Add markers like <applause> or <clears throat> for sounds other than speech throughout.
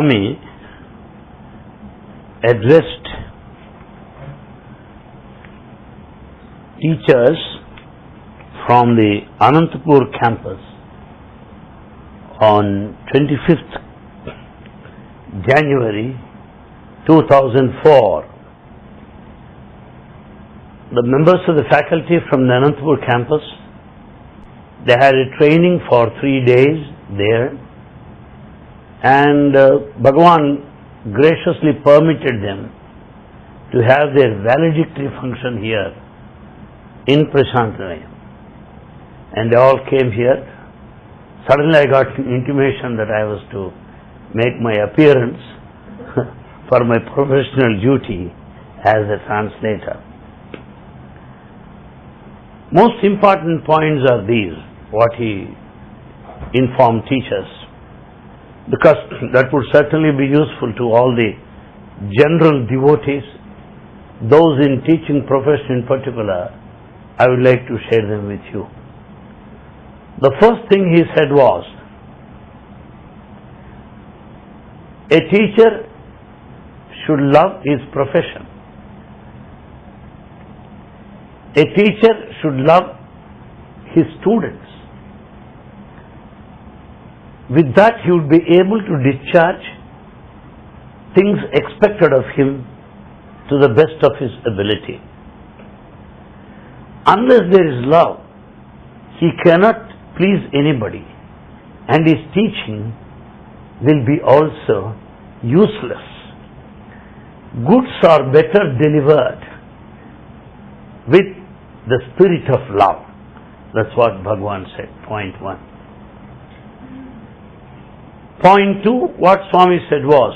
Swami addressed teachers from the Anantapur campus on 25th January 2004. The members of the faculty from the Anantapur campus, they had a training for three days there and uh, Bhagavan graciously permitted them to have their valedictory function here in Prasanthi Nilayam. And they all came here. Suddenly I got intimation that I was to make my appearance <laughs> for my professional duty as a translator. Most important points are these, what he informed teachers because <clears throat> that would certainly be useful to all the general devotees, those in teaching profession in particular, I would like to share them with you. The first thing he said was, a teacher should love his profession. A teacher should love his students. With that, he would be able to discharge things expected of him to the best of his ability. Unless there is love, he cannot please anybody, and his teaching will be also useless. Goods are better delivered with the spirit of love. That's what Bhagavan said, point one. Point two, what Swami said was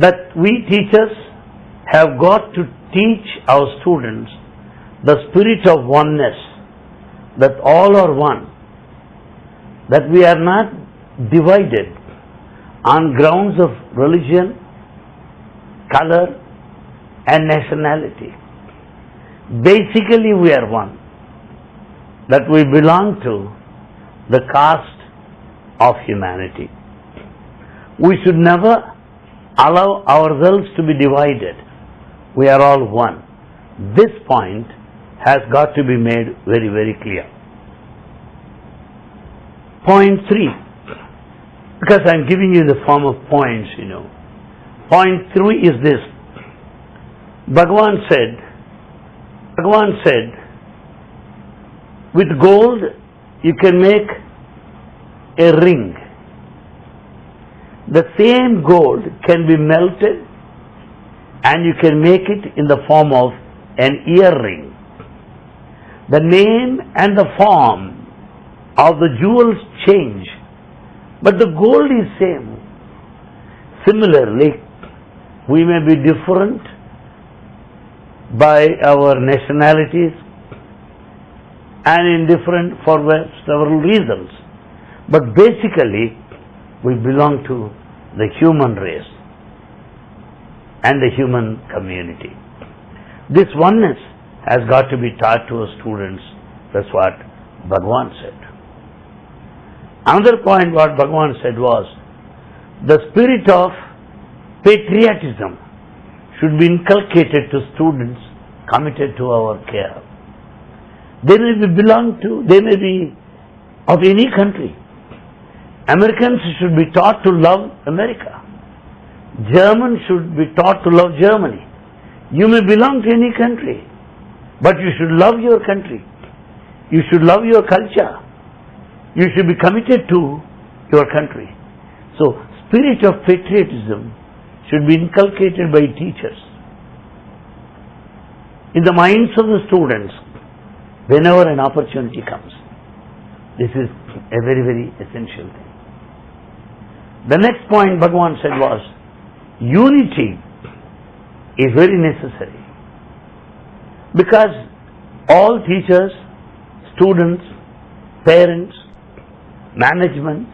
that we teachers have got to teach our students the spirit of oneness, that all are one, that we are not divided on grounds of religion, color, and nationality. Basically, we are one, that we belong to the caste of humanity. We should never allow ourselves to be divided. We are all one. This point has got to be made very, very clear. Point three, because I'm giving you the form of points, you know. Point three is this. Bhagavan said, Bhagavan said, with gold you can make a ring. The same gold can be melted and you can make it in the form of an earring. The name and the form of the jewels change, but the gold is same. Similarly, we may be different by our nationalities and indifferent for several reasons, but basically we belong to the human race and the human community. This oneness has got to be taught to our students. That's what Bhagavan said. Another point what Bhagavan said was the spirit of patriotism should be inculcated to students committed to our care. They may be belong to, they may be of any country. Americans should be taught to love America. Germans should be taught to love Germany. You may belong to any country, but you should love your country. You should love your culture. You should be committed to your country. So, spirit of patriotism should be inculcated by teachers in the minds of the students whenever an opportunity comes. This is a very, very essential thing. The next point Bhagavan said was unity is very necessary. Because all teachers, students, parents, management,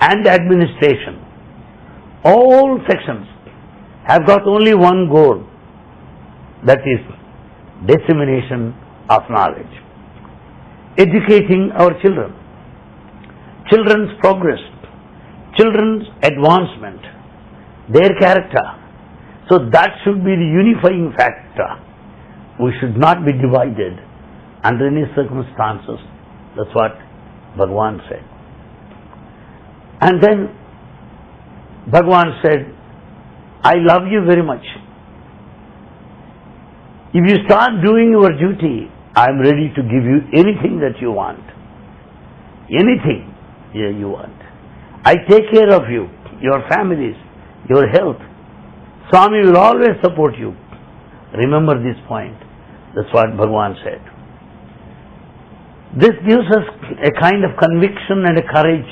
and administration, all sections have got only one goal that is dissemination of knowledge, educating our children, children's progress, children's advancement, their character. So that should be the unifying factor. We should not be divided under any circumstances. That's what Bhagwan said. And then Bhagwan said, I love you very much. If you start doing your duty, I am ready to give you anything that you want. Anything you want. I take care of you, your families, your health. Swami will always support you. Remember this point. That's what Bhagwan said. This gives us a kind of conviction and a courage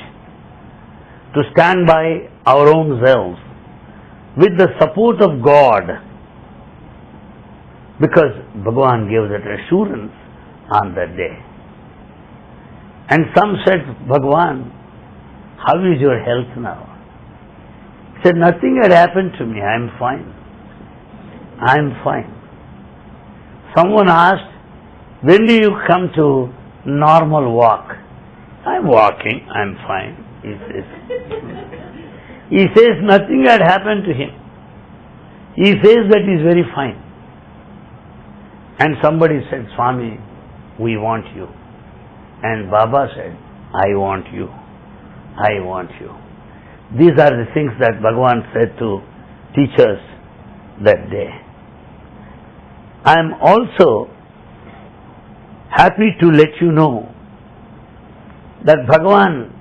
to stand by our own selves with the support of God because Bhagwan gave that assurance on that day. And some said, Bhagwan, how is your health now? He said, Nothing had happened to me. I'm fine. I'm fine. Someone asked, When do you come to normal walk? I'm walking. I'm fine. He says, <laughs> he says nothing had happened to him. He says that he's very fine. And somebody said, Swami, we want you. And Baba said, I want you. I want you. These are the things that Bhagavan said to teachers that day. I am also happy to let you know that Bhagavan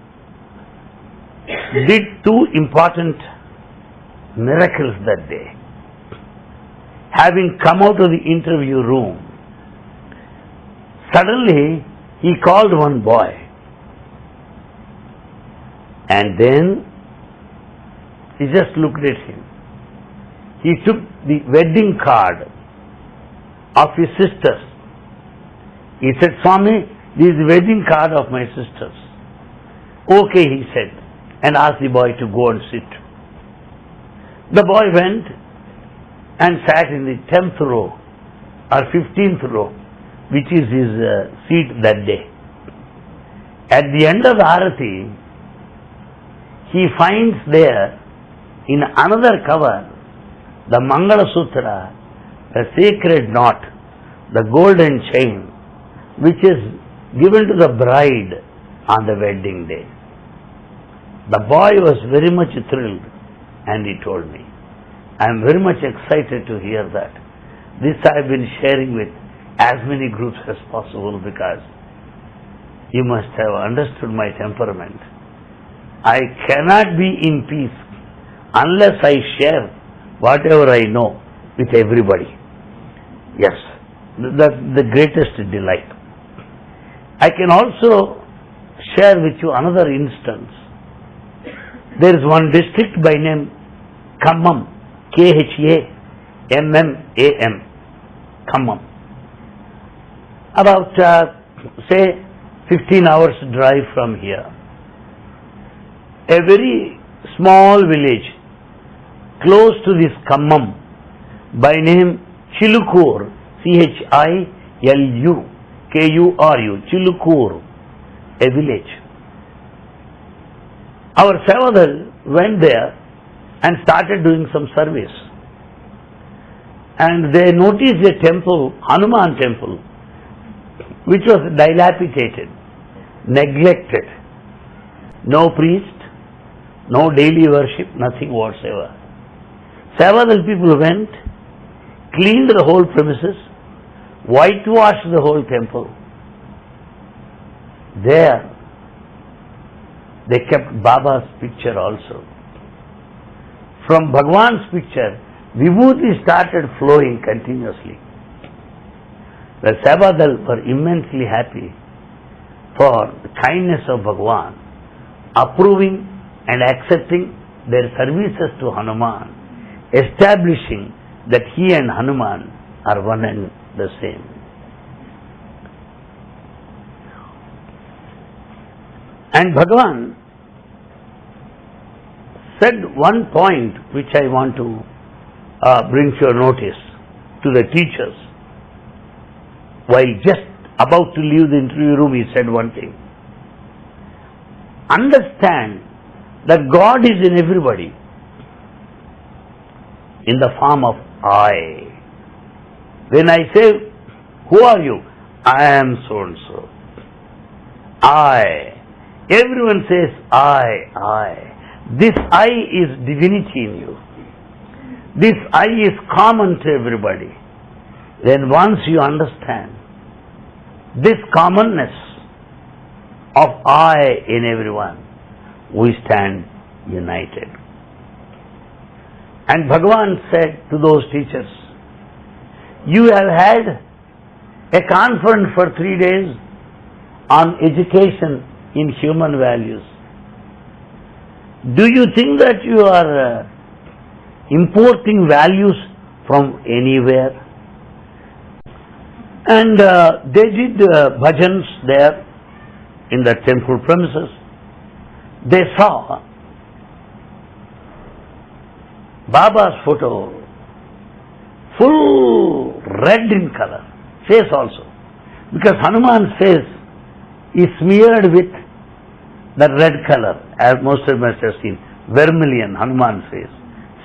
did two important miracles that day. Having come out of the interview room, suddenly he called one boy and then he just looked at him. He took the wedding card of his sisters. He said, Swami, this is the wedding card of my sisters. Okay, he said, and asked the boy to go and sit. The boy went and sat in the 10th row or 15th row, which is his uh, seat that day. At the end of the Arati, he finds there in another cover the Mangala Sutra, the sacred knot, the golden chain, which is given to the bride on the wedding day. The boy was very much thrilled and he told me, I am very much excited to hear that. This I have been sharing with as many groups as possible because you must have understood my temperament. I cannot be in peace unless I share whatever I know with everybody. Yes, that's the greatest delight. I can also share with you another instance. There is one district by name Khammam, K-H-A-M-M-A-M, Khammam. About, uh, say, 15 hours drive from here. A very small village close to this Khammam by name Chilukur, C-H-I-L-U, K-U-R-U, Chilukur, a village. Our Sevadal went there and started doing some service. And they noticed a temple, Hanuman temple, which was dilapidated, neglected. No priest, no daily worship, nothing whatsoever. Several people went, cleaned the whole premises, whitewashed the whole temple. There, they kept Baba's picture also. From Bhagwan's picture, Vibhuti started flowing continuously. The Sevadal were immensely happy. for the kindness of Bhagwan, approving and accepting their services to Hanuman, establishing that he and Hanuman are one and the same. And Bhagavan said one point which I want to uh, bring to your notice to the teachers. While just about to leave the interview room, he said one thing. Understand that God is in everybody in the form of I. When I say, Who are you? I am so and so. I. Everyone says, I, I. This I is divinity in you. This I is common to everybody. Then once you understand this commonness of I in everyone, we stand united. And Bhagavan said to those teachers, You have had a conference for three days on education in human values. Do you think that you are uh, importing values from anywhere? And uh, they did uh, bhajans there in the temple premises. They saw Baba's photo, full red in color, face also. Because Hanuman's face is smeared with the red color, as most of us have seen, vermilion, Hanuman's face.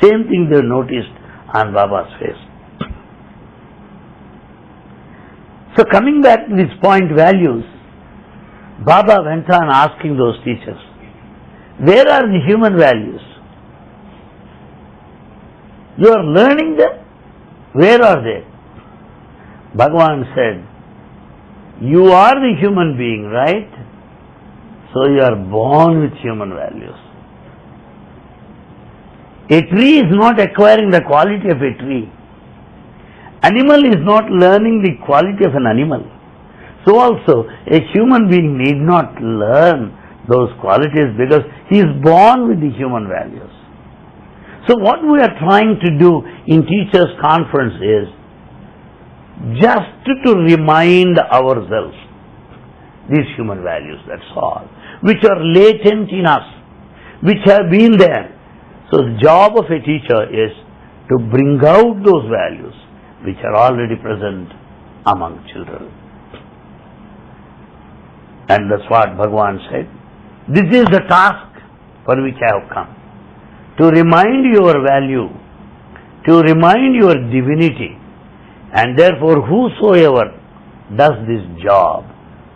Same thing they noticed on Baba's face. So coming back to this point values, Baba went on asking those teachers, where are the human values? You are learning them? Where are they? Bhagavan said, You are the human being, right? So you are born with human values. A tree is not acquiring the quality of a tree. Animal is not learning the quality of an animal. So also, a human being need not learn those qualities because he is born with the human values. So what we are trying to do in teachers conference is just to remind ourselves these human values, that's all, which are latent in us, which have been there. So the job of a teacher is to bring out those values which are already present among children. And that's what Bhagavan said. This is the task for which I have come to remind your value, to remind your divinity, and therefore whosoever does this job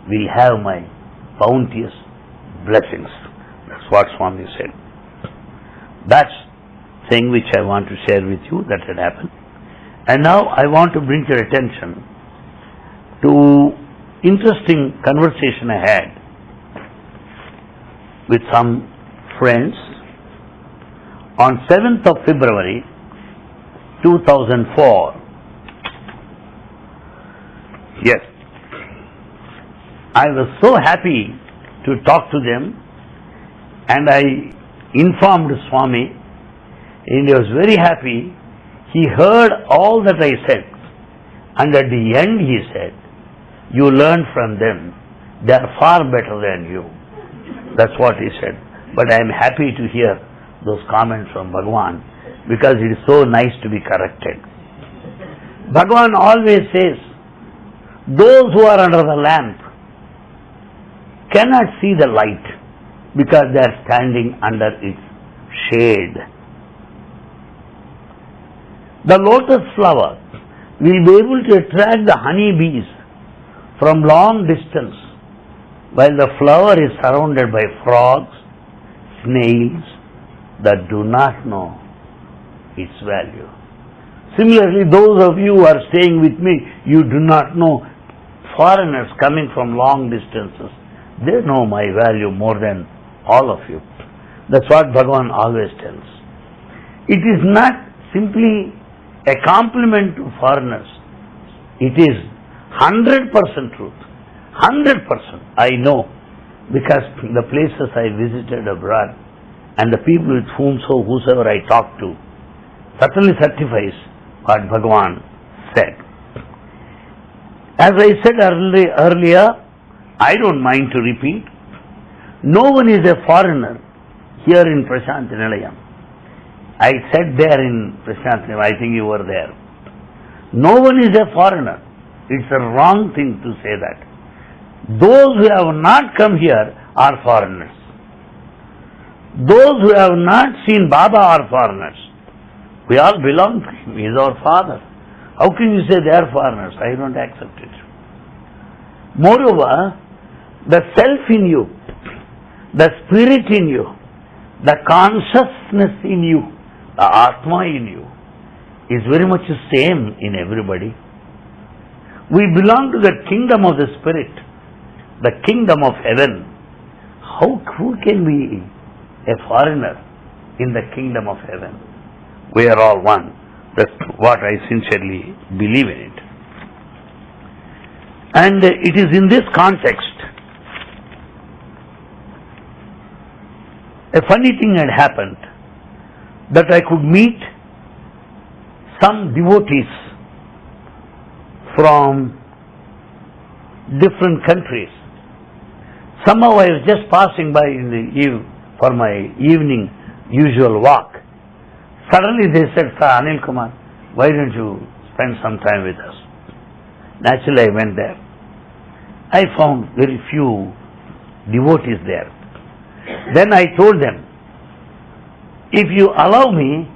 will have my bounteous blessings. That's what Swami said. That's thing which I want to share with you that had happened. And now I want to bring your attention to interesting conversation I had with some friends on 7th of February 2004. Yes, I was so happy to talk to them and I informed Swami and he was very happy. He heard all that I said and at the end he said, you learn from them. They are far better than you. That's what he said. But I am happy to hear those comments from Bhagwan because it is so nice to be corrected. Bhagwan always says, those who are under the lamp cannot see the light because they are standing under its shade. The lotus flower will be able to attract the honey bees from long distance while the flower is surrounded by frogs, snails, that do not know its value. Similarly, those of you who are staying with me, you do not know foreigners coming from long distances. They know my value more than all of you. That's what Bhagavan always tells. It is not simply a compliment to foreigners. It is 100% truth. Hundred percent, I know, because the places I visited abroad and the people with whom so whosoever I talked to certainly certifies what Bhagavan said. As I said early, earlier, I don't mind to repeat, no one is a foreigner here in Prasanthi Nilayam. I said there in Prasanthi Nilayam, I think you were there. No one is a foreigner. It's a wrong thing to say that. Those who have not come here are foreigners. Those who have not seen Baba are foreigners. We all belong to him. He is our father. How can you say they are foreigners? I don't accept it. Moreover, the self in you the spirit in you, the consciousness in you, the Atma in you, is very much the same in everybody. We belong to the kingdom of the spirit, the kingdom of heaven. How who can be a foreigner in the kingdom of heaven? We are all one. That's what I sincerely believe in it. And it is in this context a funny thing had happened that I could meet some devotees from different countries. Somehow I was just passing by in the eve for my evening usual walk. Suddenly they said, Sir Anil Kumar, why don't you spend some time with us? Naturally I went there. I found very few devotees there. Then I told them, if you allow me,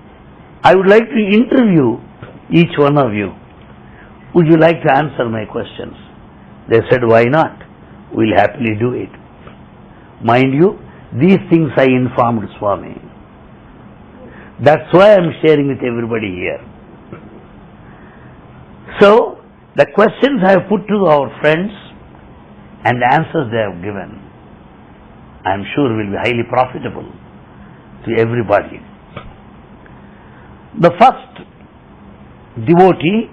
I would like to interview each one of you. Would you like to answer my questions? They said, why not? We'll happily do it. Mind you, these things I informed Swami. That's why I'm sharing with everybody here. So, the questions I have put to our friends and the answers they have given I am sure will be highly profitable to everybody. The first devotee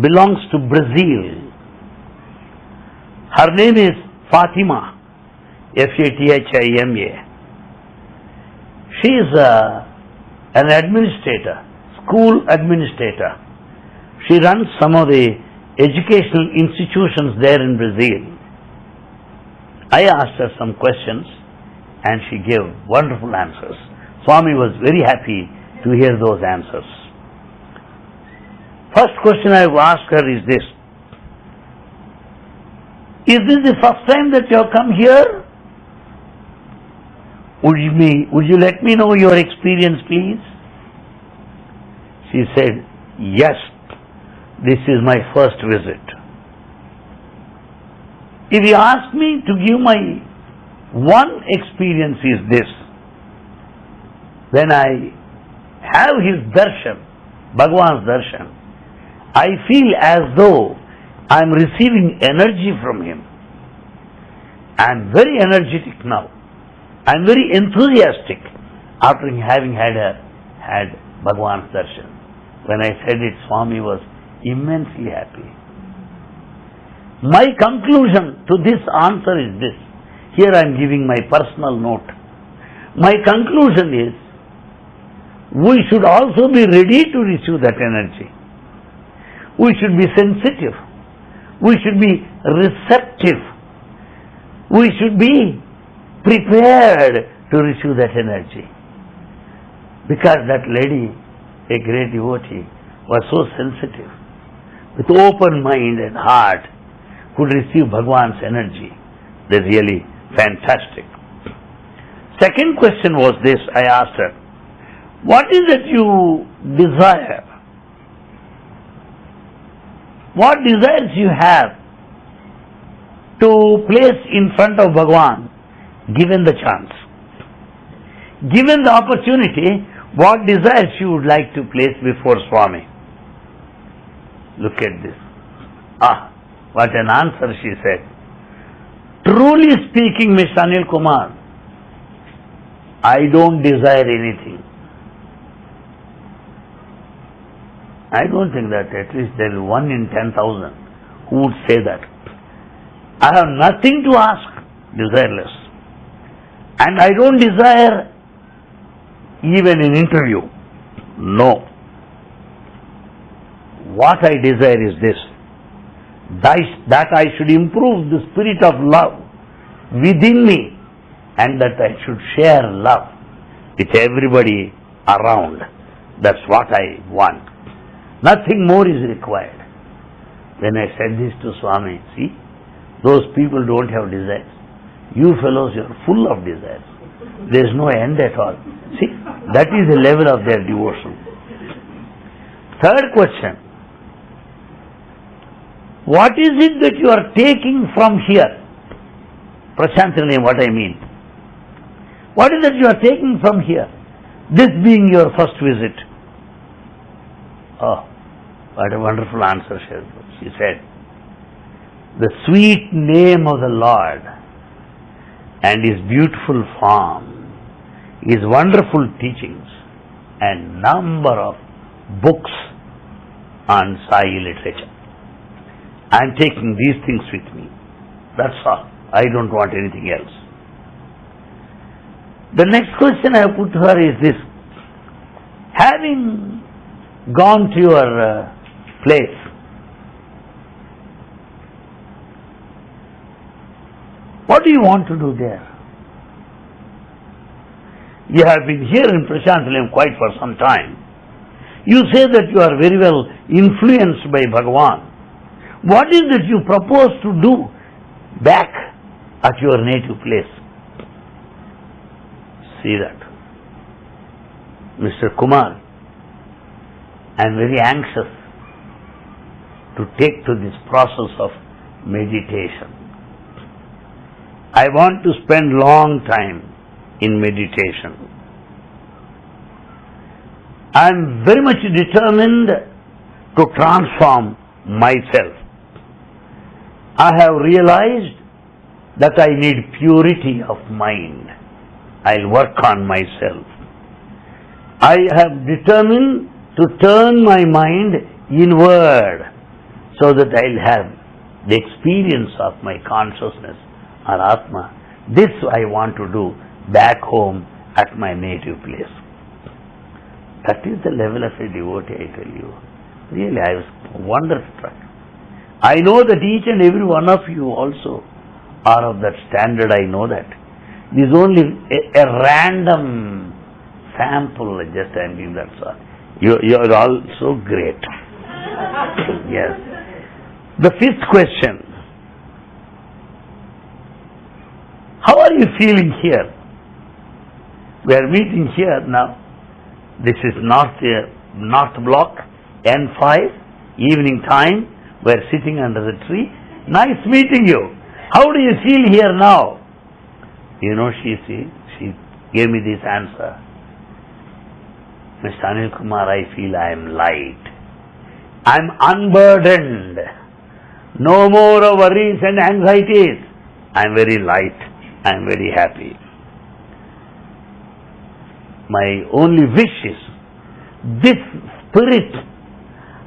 belongs to Brazil. Her name is Fatima, F-A-T-H-I-M-A. She is a, uh, an administrator, school administrator. She runs some of the educational institutions there in Brazil. I asked her some questions and she gave wonderful answers. Swami was very happy to hear those answers. First question I asked her is this. Is this the first time that you have come here? Would you, me, would you let me know your experience, please? She said, Yes, this is my first visit. If you ask me to give my one experience is this, when I have his darshan, Bhagwan's darshan, I feel as though I am receiving energy from him. I am very energetic now. I am very enthusiastic after having had a, had Bhagwan's darshan. When I said it, Swami was immensely happy. My conclusion to this answer is this. Here I am giving my personal note. My conclusion is we should also be ready to receive that energy. We should be sensitive. We should be receptive. We should be prepared to receive that energy. Because that lady, a great devotee, was so sensitive, with open mind and heart, could receive Bhagwan's energy. They're really fantastic. Second question was this, I asked her, what is it you desire? What desires you have to place in front of Bhagwan given the chance? Given the opportunity, what desires you would like to place before Swami? Look at this. Ah, what an answer, she said. Truly speaking, Mr. Anil Kumar, I don't desire anything. I don't think that at least there is one in 10,000 who would say that. I have nothing to ask, desireless. And I don't desire even an interview. No. What I desire is this that I should improve the spirit of love within me and that I should share love with everybody around. That's what I want. Nothing more is required. When I said this to Swami, see, those people don't have desires. You fellows, you are full of desires. There is no end at all. See, that is the level of their devotion. Third question. What is it that you are taking from here? Prashantini, what I mean. What is it that you are taking from here? This being your first visit. Oh, what a wonderful answer she said. The sweet name of the Lord and His beautiful form, His wonderful teachings and number of books on Sai literature. I am taking these things with me. That's all. I don't want anything else. The next question I put to her is this. Having gone to your uh, place, what do you want to do there? You have been here in Prasanthi Nilayam quite for some time. You say that you are very well influenced by Bhagavan. What is it you propose to do back at your native place? See that. Mr. Kumar, I am very anxious to take to this process of meditation. I want to spend long time in meditation. I am very much determined to transform myself. I have realized that I need purity of mind. I'll work on myself. I have determined to turn my mind inward so that I'll have the experience of my consciousness or Atma. This I want to do back home at my native place. That is the level of a devotee, I tell you. Really, I was wonderstruck. I know that each and every one of you also are of that standard, I know that. This is only a, a random sample, just I am giving that. You, you are all so great. yes. The fifth question. How are you feeling here? We are meeting here now. This is North, uh, North Block, N5, evening time. We're sitting under the tree. Nice meeting you. How do you feel here now? You know, she, she, she gave me this answer. Mr. Anil Kumar, I feel I am light. I'm unburdened. No more worries and anxieties. I'm very light. I'm very happy. My only wish is this spirit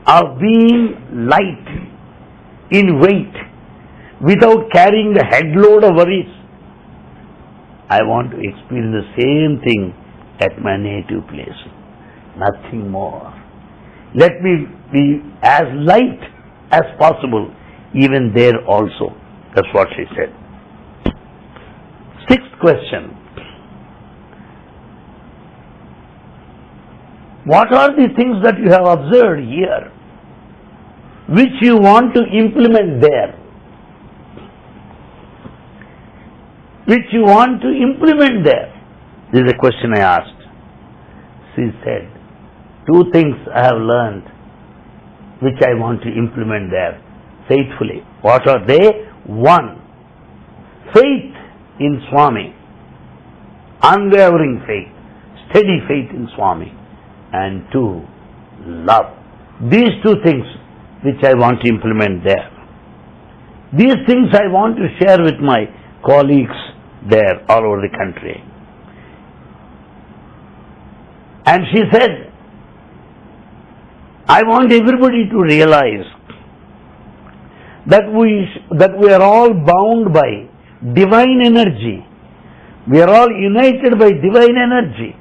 of being light in weight without carrying the headload of worries. I want to experience the same thing at my native place. Nothing more. Let me be as light as possible, even there also. That's what she said. Sixth question. What are the things that you have observed here which you want to implement there. Which you want to implement there. This is a question I asked. She said, two things I have learned which I want to implement there faithfully. What are they? One, faith in Swami, unwavering faith, steady faith in Swami. And two, love. These two things which I want to implement there. These things I want to share with my colleagues there all over the country. And she said, I want everybody to realize that we, that we are all bound by divine energy. We are all united by divine energy.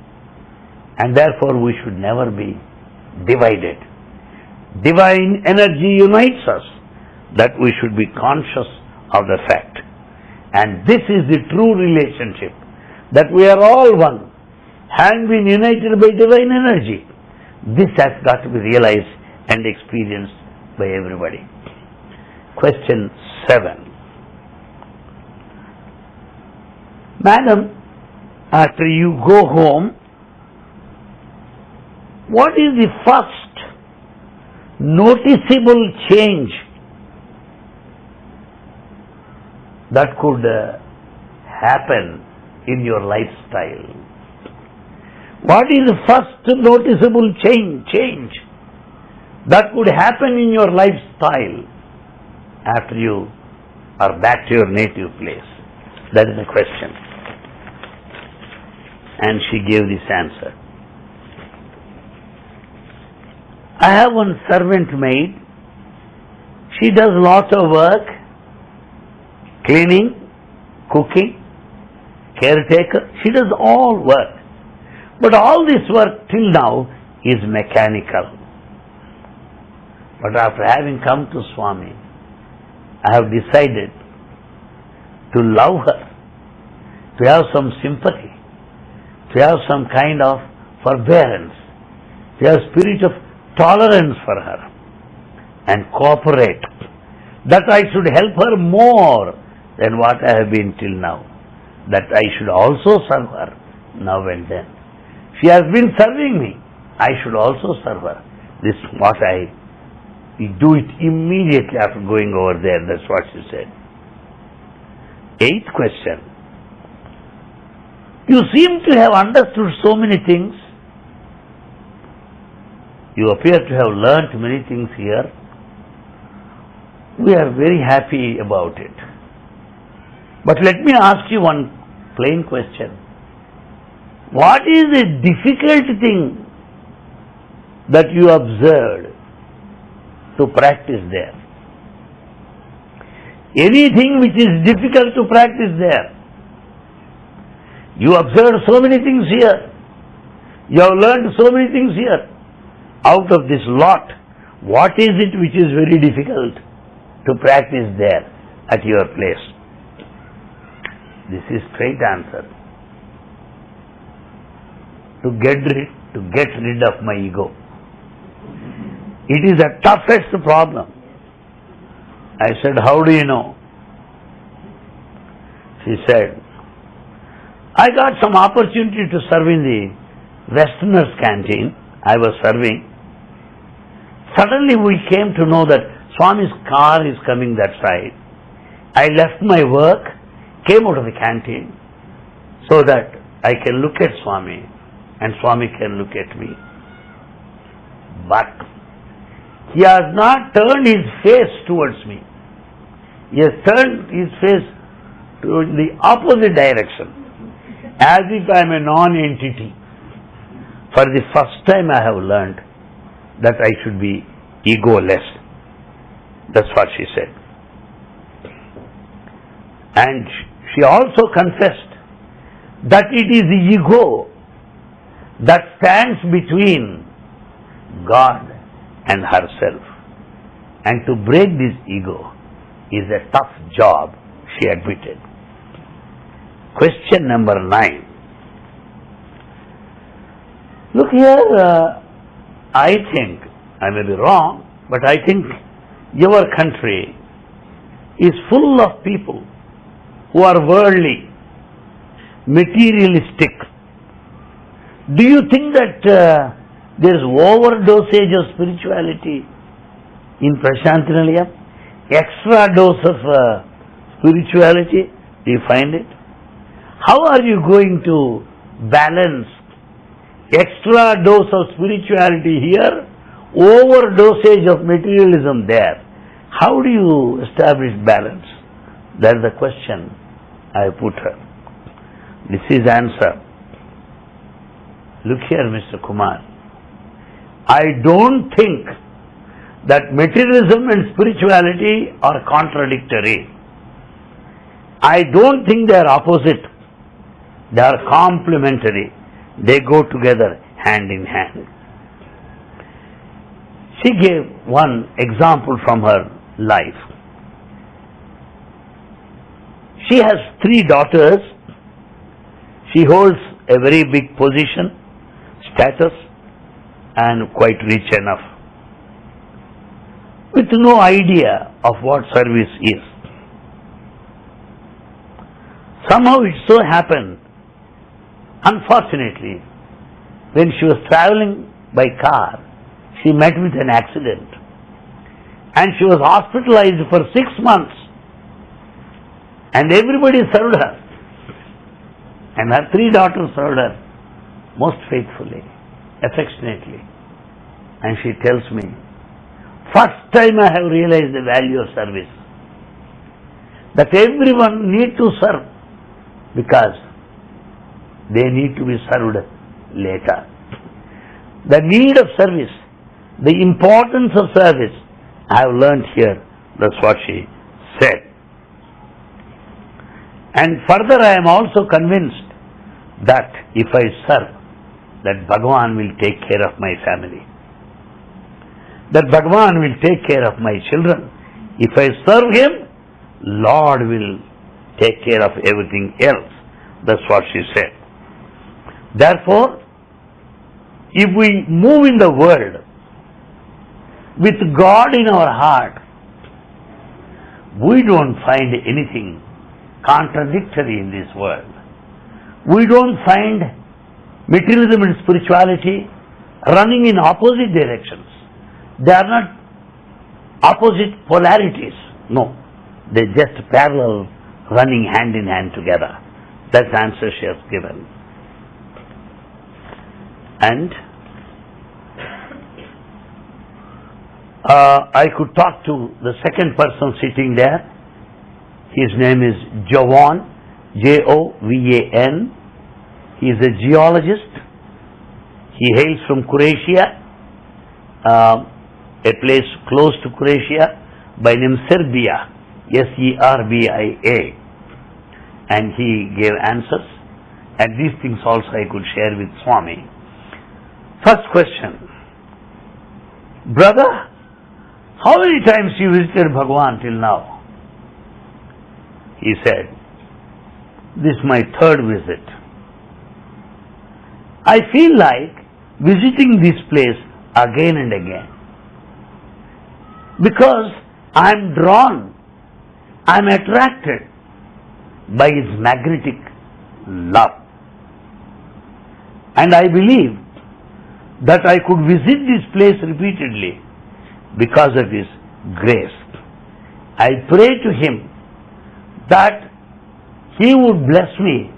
And therefore we should never be divided. Divine energy unites us that we should be conscious of the fact. And this is the true relationship that we are all one, having been united by divine energy. This has got to be realized and experienced by everybody. Question 7. Madam, after you go home, what is the first noticeable change that could uh, happen in your lifestyle? What is the first noticeable change, change that could happen in your lifestyle after you are back to your native place? That is the question. And she gave this answer. I have one servant maid. She does lots of work, cleaning, cooking, caretaker. She does all work. But all this work till now is mechanical. But after having come to Swami, I have decided to love her, to have some sympathy, to have some kind of forbearance, to have spirit of tolerance for her and cooperate. That I should help her more than what I have been till now. That I should also serve her now and then. She has been serving me. I should also serve her. This is what I do it immediately after going over there. That's what she said. Eighth question. You seem to have understood so many things you appear to have learnt many things here. We are very happy about it. But let me ask you one plain question. What is the difficult thing that you observed to practice there? Anything which is difficult to practice there. You observed so many things here. You have learned so many things here out of this lot, what is it which is very difficult to practice there at your place? This is straight answer. To get rid, to get rid of my ego. It is the toughest problem. I said, how do you know? She said, I got some opportunity to serve in the Westerners canteen. I was serving. Suddenly we came to know that Swami's car is coming that side. I left my work, came out of the canteen, so that I can look at Swami and Swami can look at me. But he has not turned his face towards me. He has turned his face to the opposite direction, as if I am a non-entity. For the first time I have learned that I should be egoless. That's what she said. And she also confessed that it is the ego that stands between God and herself. And to break this ego is a tough job, she admitted. Question number nine. Look here, uh, I think, I may be wrong, but I think your country is full of people who are worldly, materialistic. Do you think that uh, there is overdosage of spirituality in Prasanthi Nilayam? Extra dose of uh, spirituality? Do you find it? How are you going to balance extra dose of spirituality here, overdosage of materialism there. How do you establish balance? That's the question I put her. This is answer. Look here, Mr. Kumar. I don't think that materialism and spirituality are contradictory. I don't think they are opposite. They are complementary. They go together hand in hand. She gave one example from her life. She has three daughters. She holds a very big position, status, and quite rich enough. With no idea of what service is. Somehow it so happened, unfortunately, when she was traveling by car, she met with an accident and she was hospitalized for six months and everybody served her and her three daughters served her most faithfully, affectionately. And she tells me, first time I have realized the value of service. That everyone need to serve because they need to be served later. The need of service, the importance of service, I have learned here. That's what she said. And further, I am also convinced that if I serve, that Bhagavan will take care of my family. That Bhagavan will take care of my children. If I serve Him, Lord will take care of everything else. That's what she said. Therefore, if we move in the world with God in our heart, we don't find anything contradictory in this world. We don't find materialism and spirituality running in opposite directions. They are not opposite polarities. No, they're just parallel, running hand in hand together. That's the answer she has given. And uh, I could talk to the second person sitting there. His name is Jovan, J O V A N. He is a geologist. He hails from Croatia, uh, a place close to Croatia by name Serbia, S E R B I A. And he gave answers. And these things also I could share with Swami. First question. Brother, how many times you visited Bhagwan till now? He said, This is my third visit. I feel like visiting this place again and again. Because I am drawn, I am attracted by his magnetic love. And I believe that I could visit this place repeatedly because of His grace. I pray to Him that He would bless me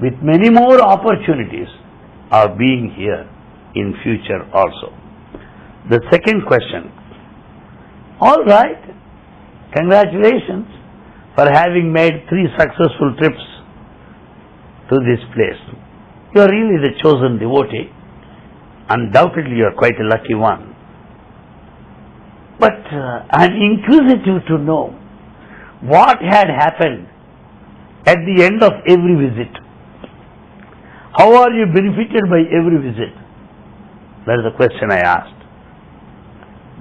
with many more opportunities of being here in future also. The second question. All right. Congratulations for having made three successful trips to this place. You are really the chosen devotee. Undoubtedly, you are quite a lucky one. But uh, I am inquisitive to know what had happened at the end of every visit. How are you benefited by every visit? That is the question I asked.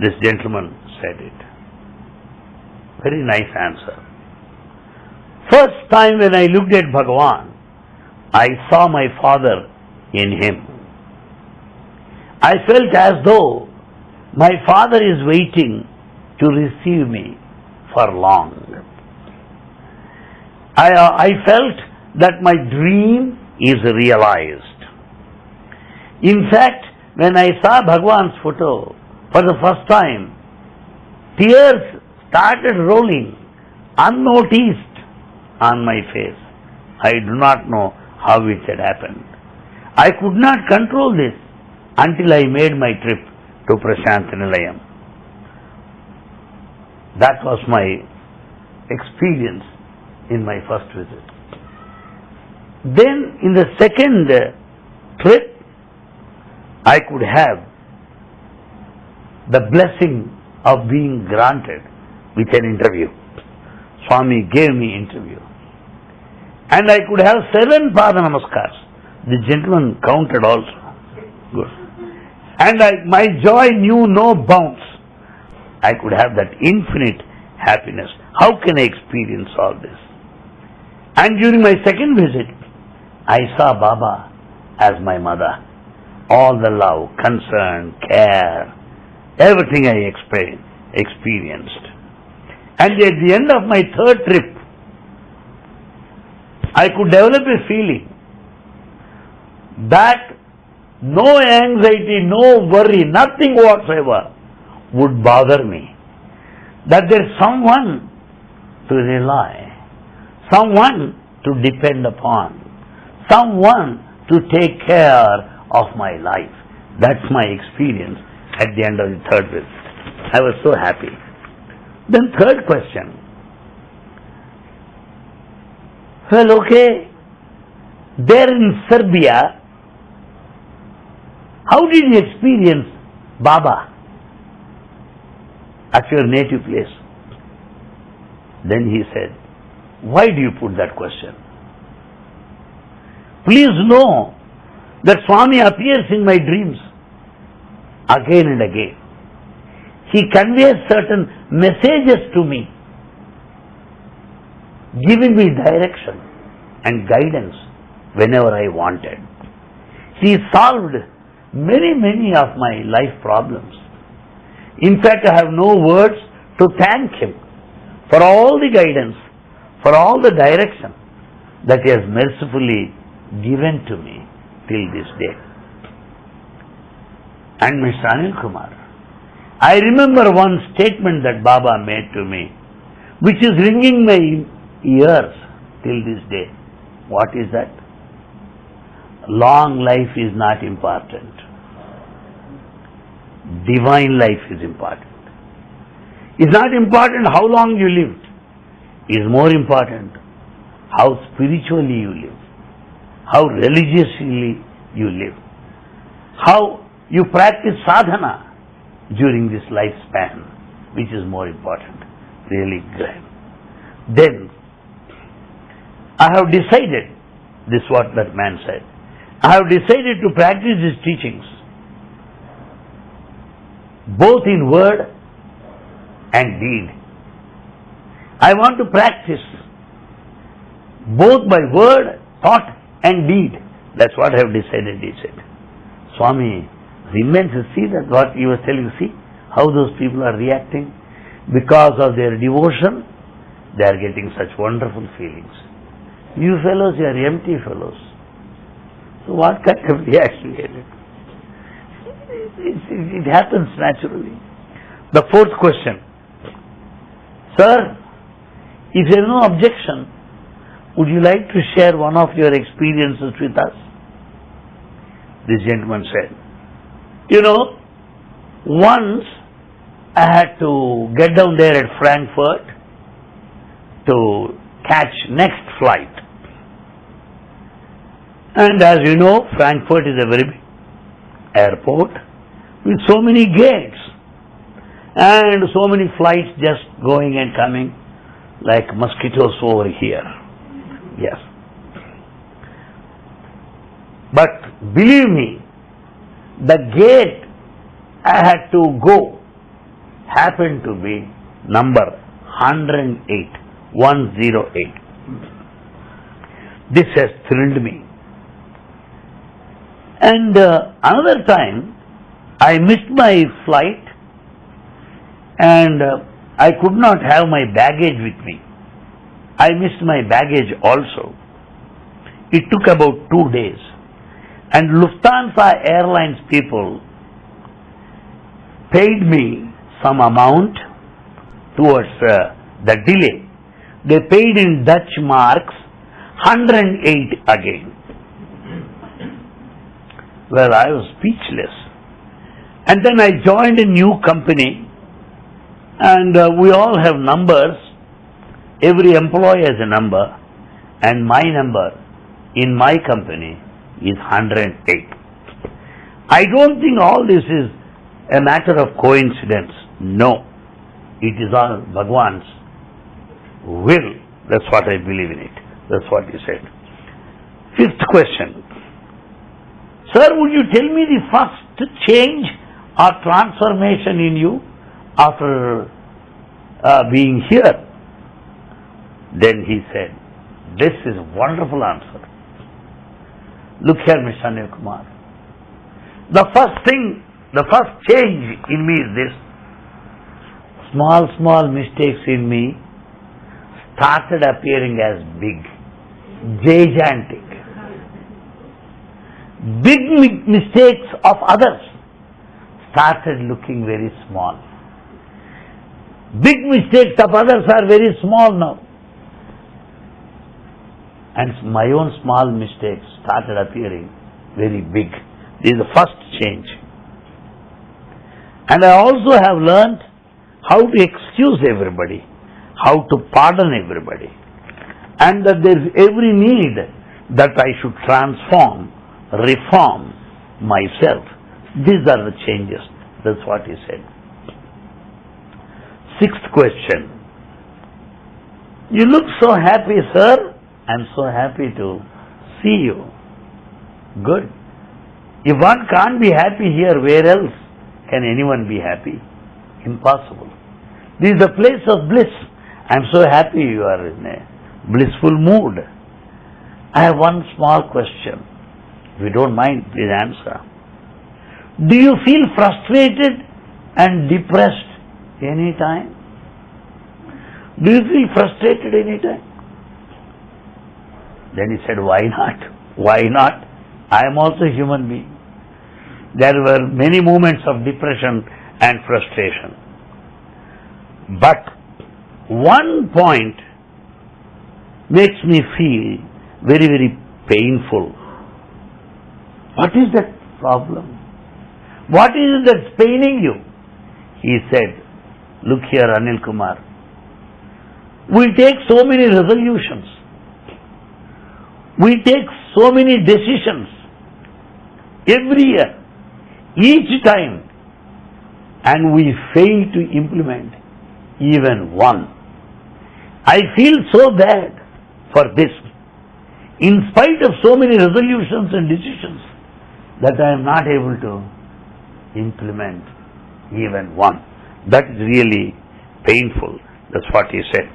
This gentleman said it. Very nice answer. First time when I looked at Bhagavan, I saw my father in him. I felt as though my father is waiting to receive me for long. I, uh, I felt that my dream is realized. In fact, when I saw Bhagwan's photo for the first time, tears started rolling unnoticed on my face. I do not know how it had happened. I could not control this until I made my trip to Prasanthi Nilayam. That was my experience in my first visit. Then in the second trip, I could have the blessing of being granted with an interview. Swami gave me interview. And I could have seven Pada Namaskars. The gentleman counted also. Good. And I, my joy knew no bounds. I could have that infinite happiness. How can I experience all this? And during my second visit, I saw Baba as my mother. All the love, concern, care, everything I experienced. And at the end of my third trip, I could develop a feeling that no anxiety, no worry, nothing whatsoever would bother me. That there's someone to rely, someone to depend upon, someone to take care of my life. That's my experience at the end of the third visit. I was so happy. Then third question. Well, okay, there in Serbia, how did you experience Baba at your native place? Then he said, Why do you put that question? Please know that Swami appears in my dreams again and again. He conveys certain messages to me, giving me direction and guidance whenever I wanted. He solved many, many of my life problems. In fact, I have no words to thank him for all the guidance, for all the direction that he has mercifully given to me till this day. And Mr. Anil Kumar, I remember one statement that Baba made to me, which is ringing my ears till this day. What is that? Long life is not important. Divine life is important. It's not important how long you lived. It's more important how spiritually you live, how religiously you live, how you practice sadhana during this lifespan, which is more important. Really grand. Then, I have decided, this is what that man said, I have decided to practice his teachings both in word and deed. I want to practice both by word, thought and deed. That's what I have decided, he said. Swami remains to see that what he was telling, You see how those people are reacting. Because of their devotion, they are getting such wonderful feelings. You fellows, you are empty fellows. So what kind of reaction is it? It, it, it happens naturally. The fourth question. Sir, if there is no objection, would you like to share one of your experiences with us? This gentleman said, You know, once I had to get down there at Frankfurt to catch next flight. And as you know, Frankfurt is a very big airport with so many gates and so many flights just going and coming like mosquitoes over here. Yes. But believe me, the gate I had to go happened to be number 108, 108. This has thrilled me. And uh, another time, I missed my flight and uh, I could not have my baggage with me. I missed my baggage also. It took about two days. And Lufthansa Airlines people paid me some amount towards uh, the delay. They paid in Dutch marks 108 again. Well, I was speechless. And then I joined a new company and uh, we all have numbers. Every employee has a number and my number in my company is 108. I don't think all this is a matter of coincidence. No. it is all Bhagwan's will. That's what I believe in it. That's what he said. Fifth question. Sir, would you tell me the first change or transformation in you after uh, being here? Then he said, this is wonderful answer. Look here, Mr. Anil Kumar. The first thing, the first change in me is this. Small, small mistakes in me started appearing as big, gigantic. Big mistakes of others started looking very small. Big mistakes of others are very small now. And my own small mistakes started appearing very big. This is the first change. And I also have learned how to excuse everybody, how to pardon everybody, and that there is every need that I should transform, reform myself. These are the changes. That's what he said. Sixth question. You look so happy, sir. I'm so happy to see you. Good. If one can't be happy here, where else can anyone be happy? Impossible. This is a place of bliss. I'm so happy you are in a blissful mood. I have one small question. If you don't mind, please answer. Do you feel frustrated and depressed any time? Do you feel frustrated any time? Then he said, Why not? Why not? I am also a human being. There were many moments of depression and frustration. But one point makes me feel very, very painful. What is that problem? What is it that's paining you? He said, Look here, Anil Kumar. We take so many resolutions. We take so many decisions every year, each time, and we fail to implement even one. I feel so bad for this. In spite of so many resolutions and decisions, that I am not able to implement even one. That is really painful. That's what he said.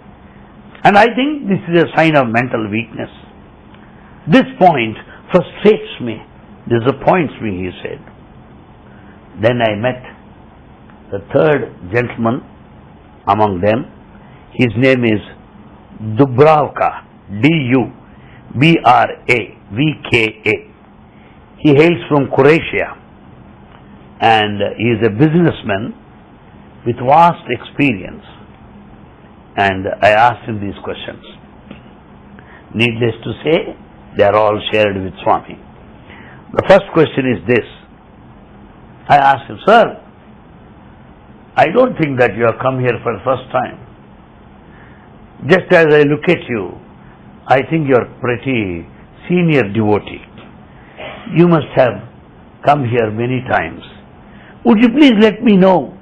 And I think this is a sign of mental weakness. This point frustrates me, disappoints me, he said. Then I met the third gentleman among them. His name is Dubravka, D-U-B-R-A-V-K-A. He hails from Croatia and he is a businessman with vast experience. And I asked him these questions. Needless to say, they are all shared with Swami. The first question is this. I asked him, Sir, I don't think that you have come here for the first time. Just as I look at you, I think you are pretty senior devotee. You must have come here many times. Would you please let me know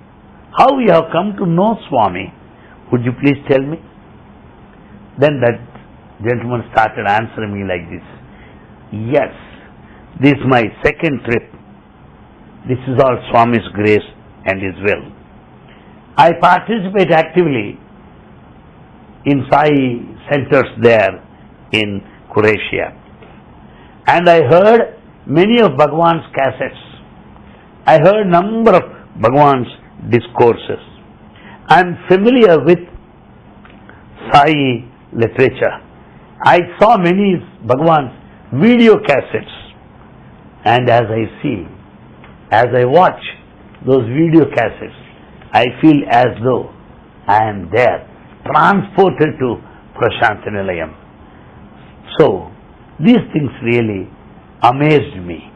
how you have come to know Swami? Would you please tell me? Then that gentleman started answering me like this. Yes, this is my second trip. This is all Swami's grace and His will. I participate actively in Sai centers there in Croatia. And I heard many of Bhagwan's cassettes. I heard number of Bhagwan's discourses. I am familiar with Sai literature. I saw many Bhagwan's video cassettes. And as I see, as I watch those video cassettes, I feel as though I am there, transported to Prasanthi Nilayam. So, these things really amazed me.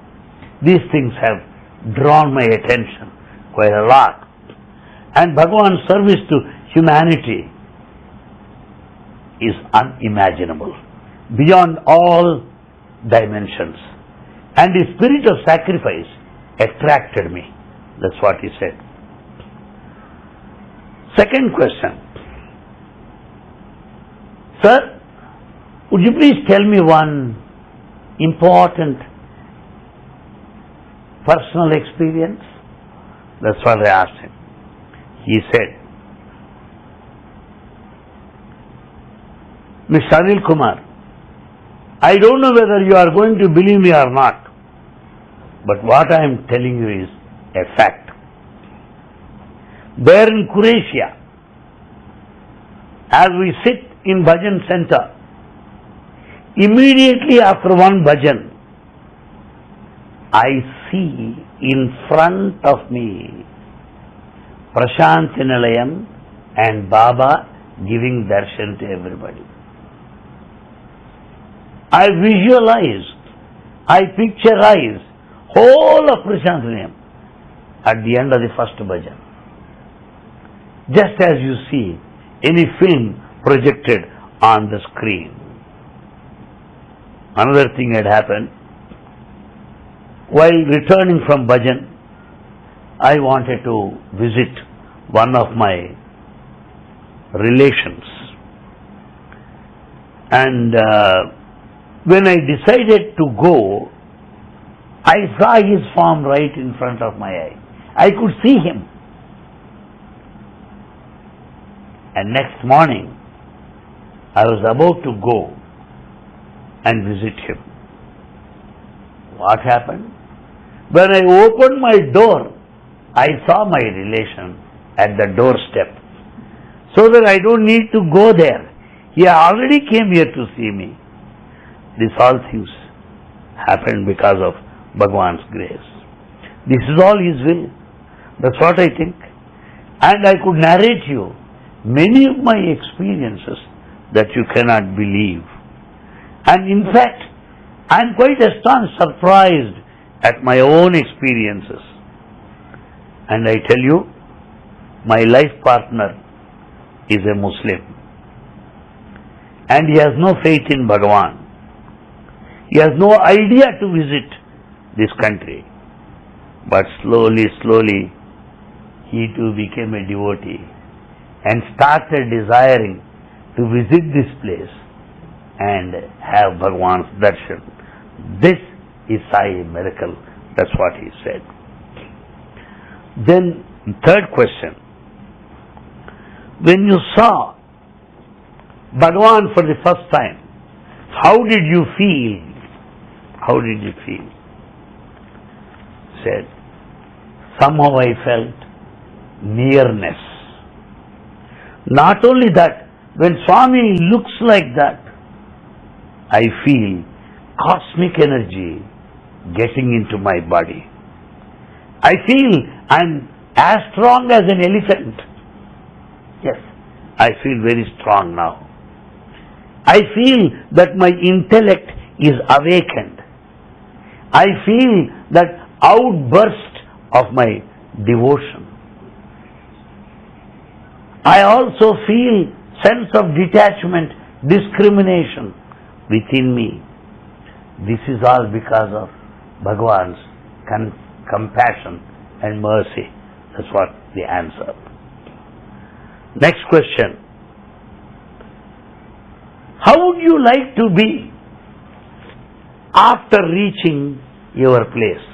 These things have drawn my attention quite a lot. And Bhagavan's service to humanity is unimaginable, beyond all dimensions. And the spirit of sacrifice attracted me. That's what he said. Second question. Sir, would you please tell me one important personal experience? That's what I asked him. He said, Mr. Anil Kumar, I don't know whether you are going to believe me or not, but what I am telling you is a fact. There in Croatia, as we sit in bhajan center, immediately after one bhajan, I see in front of me Prasanthi Nilayam and Baba giving darshan to everybody. I visualized, I picturized whole of Prasanthi Nilayam at the end of the first bhajan. Just as you see any film projected on the screen. Another thing had happened. While returning from bhajan, I wanted to visit one of my relations. And uh, when I decided to go, I saw his form right in front of my eye. I could see him. And next morning, I was about to go and visit him. What happened? When I opened my door, I saw my relation at the doorstep. So that I don't need to go there. He already came here to see me. These all things happened because of Bhagwan's grace. This is all His will. That's what I think. And I could narrate you many of my experiences that you cannot believe. And in fact, I am quite astonished, surprised at my own experiences. And I tell you, my life partner is a Muslim. And he has no faith in Bhagavan. He has no idea to visit this country. But slowly, slowly, he too became a devotee and started desiring to visit this place and have Bhagwan's darshan. This is Sai miracle. That's what he said. Then, third question. When you saw Bhagwan for the first time, how did you feel? How did you feel? Said, somehow I felt nearness. Not only that, when Swami looks like that, I feel cosmic energy getting into my body. I feel I'm as strong as an elephant. Yes, I feel very strong now. I feel that my intellect is awakened. I feel that outburst of my devotion. I also feel sense of detachment, discrimination within me. This is all because of Bhagwan's compassion and mercy. That's what the answer. Next question. How would you like to be after reaching your place?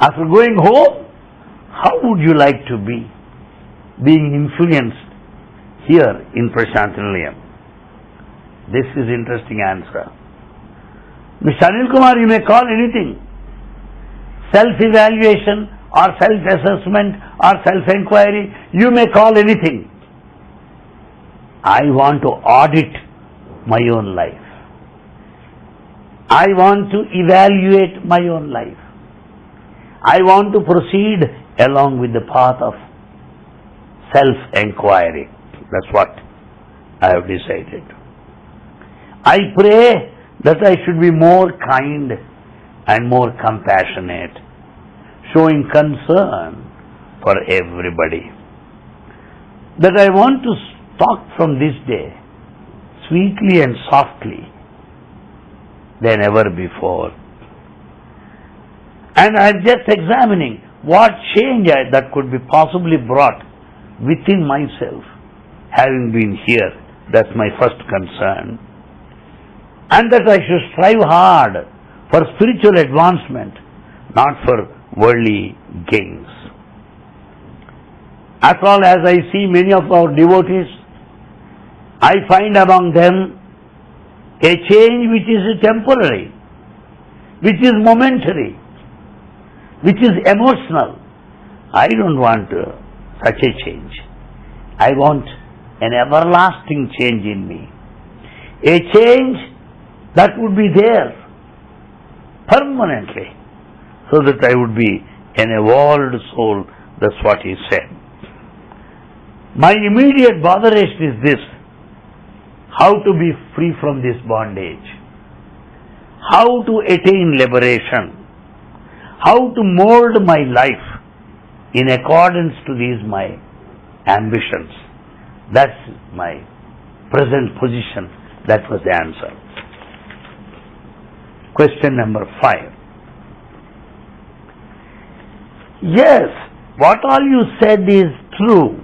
After going home, how would you like to be being influenced here in Prasanthi Nilayam? This is interesting answer. Mr. Anil Kumar, you may call anything. Self-evaluation or self-assessment or self-inquiry, you may call anything. I want to audit my own life. I want to evaluate my own life. I want to proceed along with the path of self-enquiry. That's what I have decided. I pray that I should be more kind and more compassionate, showing concern for everybody. That I want to talk from this day sweetly and softly than ever before. And I'm just examining what change I, that could be possibly brought within myself, having been here. That's my first concern. And that I should strive hard for spiritual advancement, not for worldly gains. After all, as I see many of our devotees, I find among them a change which is temporary, which is momentary, which is emotional. I don't want uh, such a change. I want an everlasting change in me. A change that would be there permanently so that I would be an evolved soul. That's what he said. My immediate botheration is this how to be free from this bondage, how to attain liberation, how to mold my life in accordance to these my ambitions. That's my present position. That was the answer. Question number five. Yes, what all you said is true.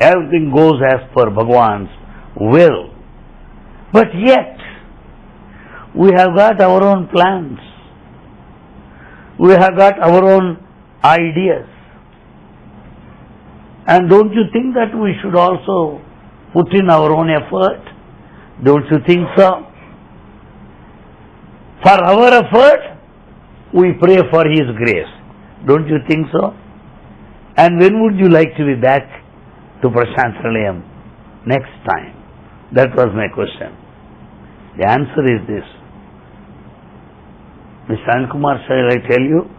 Everything goes as per Bhagwan's will. But yet, we have got our own plans. We have got our own ideas. And don't you think that we should also put in our own effort? Don't you think so? For our effort, we pray for His grace. Don't you think so? And when would you like to be back to Prashant? Next time. That was my question. The answer is this. Mr. Anil Kumar, shall I tell you?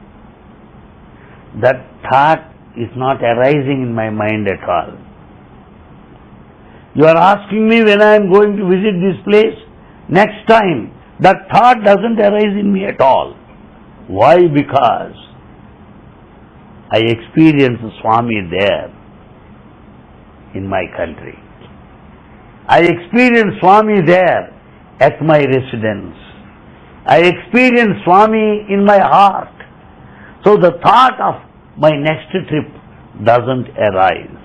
That thought is not arising in my mind at all. You are asking me when I am going to visit this place next time. That thought doesn't arise in me at all. Why? Because I experienced Swami there in my country. I experienced Swami there at my residence. I experienced Swami in my heart. So the thought of my next trip doesn't arise.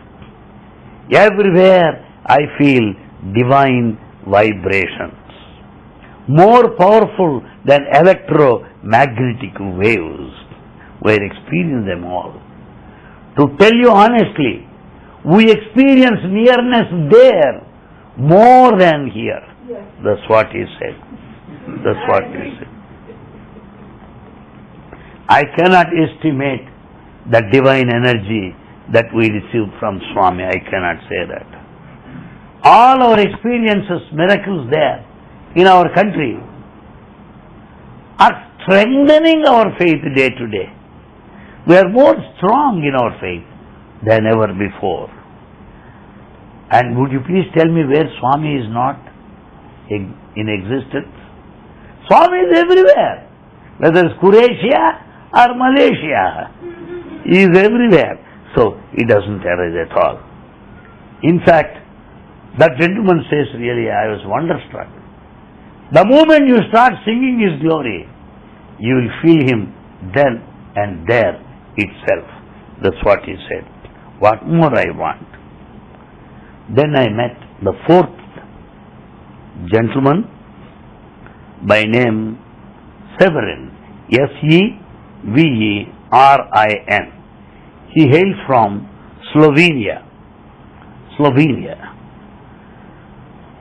Everywhere I feel divine vibrations, more powerful than electromagnetic waves. We experience them all. To tell you honestly, we experience nearness there more than here. That's what he said. That's what he said. I cannot estimate the divine energy that we receive from Swami. I cannot say that. All our experiences, miracles there in our country are strengthening our faith day to day. We are more strong in our faith than ever before. And would you please tell me where Swami is not in existence? Swami is everywhere, whether it's Croatia or Malaysia. He is everywhere. So he doesn't arise at all. In fact, that gentleman says, really, I was wonderstruck. The moment you start singing his glory, you will feel him then and there itself. That's what he said. What more I want? Then I met the fourth gentleman by name Severin, S-E-V-E-R-I-N. He hails from Slovenia. Slovenia.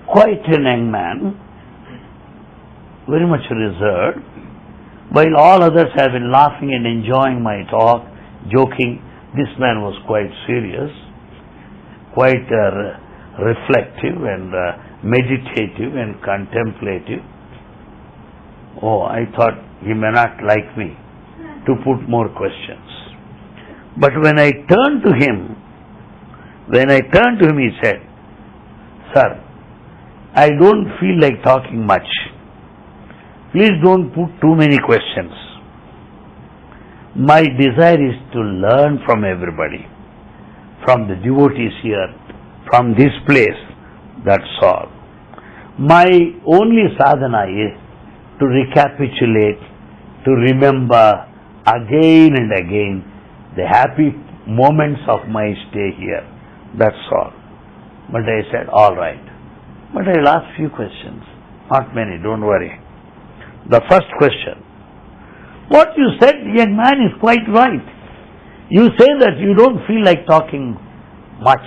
Quite an young man, very much reserved, while all others have been laughing and enjoying my talk, joking, this man was quite serious, quite uh, reflective and uh, meditative and contemplative. Oh, I thought he may not like me to put more questions. But when I turned to him, when I turned to him, he said, Sir, I don't feel like talking much. Please don't put too many questions. My desire is to learn from everybody, from the devotees here, from this place. That's all. My only sadhana is to recapitulate, to remember again and again the happy moments of my stay here. That's all. But I said, all right. But I'll ask few questions. Not many, don't worry. The first question. What you said, young man, is quite right. You say that you don't feel like talking much.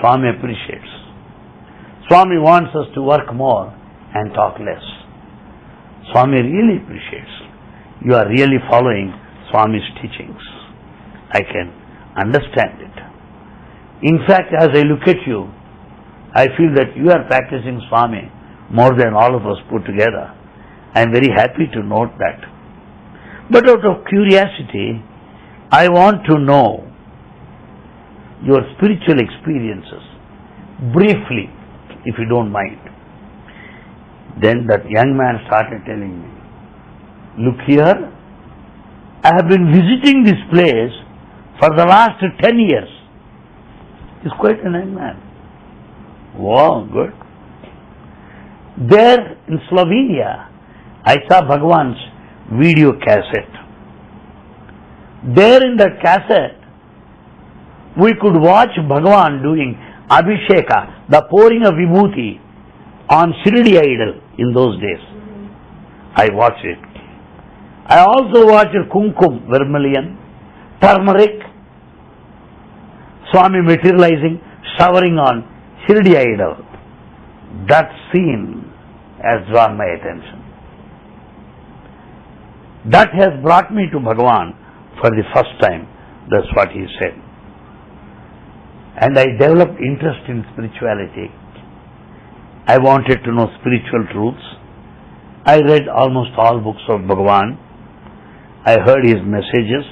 Swami appreciates. Swami wants us to work more and talk less. Swami really appreciates. You are really following Swami's teachings. I can understand it. In fact, as I look at you, I feel that you are practicing Swami more than all of us put together. I am very happy to note that. But out of curiosity, I want to know your spiritual experiences briefly, if you don't mind. Then that young man started telling me, Look here, I have been visiting this place for the last 10 years. He's quite a young man. Wow, good. There in Slovenia, I saw Bhagwan's video cassette. There in that cassette, we could watch Bhagwan doing Abhisheka, the pouring of vibhuti on Shirdi idol in those days. I watched it. I also watched Kumkum, vermilion, turmeric, Swami materializing, showering on Shirdi idol. That scene has drawn my attention. That has brought me to Bhagavan for the first time. That's what he said. And I developed interest in spirituality. I wanted to know spiritual truths. I read almost all books of Bhagavan. I heard his messages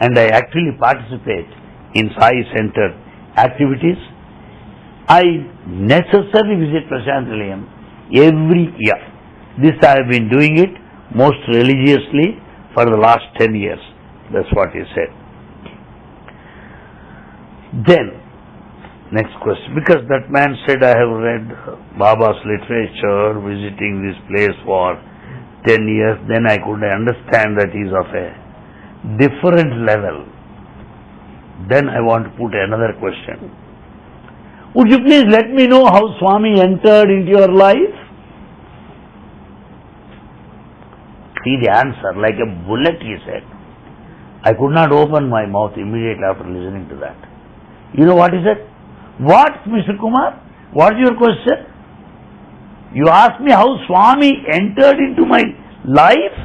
and I actually participate in Sai Center activities. I necessarily visit Prasanthi Nilayam every year. This I have been doing it most religiously for the last 10 years. That's what he said. Then, next question. Because that man said, I have read Baba's literature, visiting this place for 10 years, then I could understand that he is of a different level. Then I want to put another question. Would you please let me know how Swami entered into your life? See the answer, like a bullet, he said. I could not open my mouth immediately after listening to that. You know what is it? What, Mr. Kumar? What is your question? You asked me how Swami entered into my life?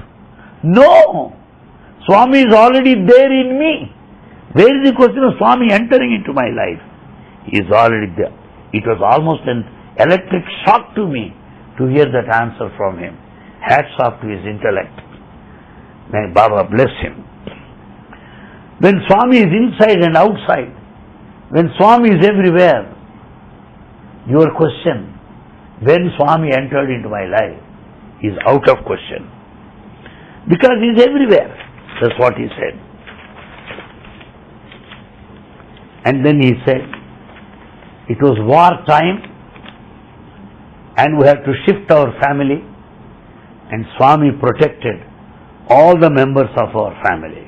No! Swami is already there in me. Where is the question of Swami entering into my life? He is already there. It was almost an electric shock to me to hear that answer from him. Hats off to his intellect. May Baba bless him. When Swami is inside and outside, when Swami is everywhere, your question, when Swami entered into my life, is out of question. Because he is everywhere. That's what he said. And then he said, it was war time and we had to shift our family and Swami protected all the members of our family.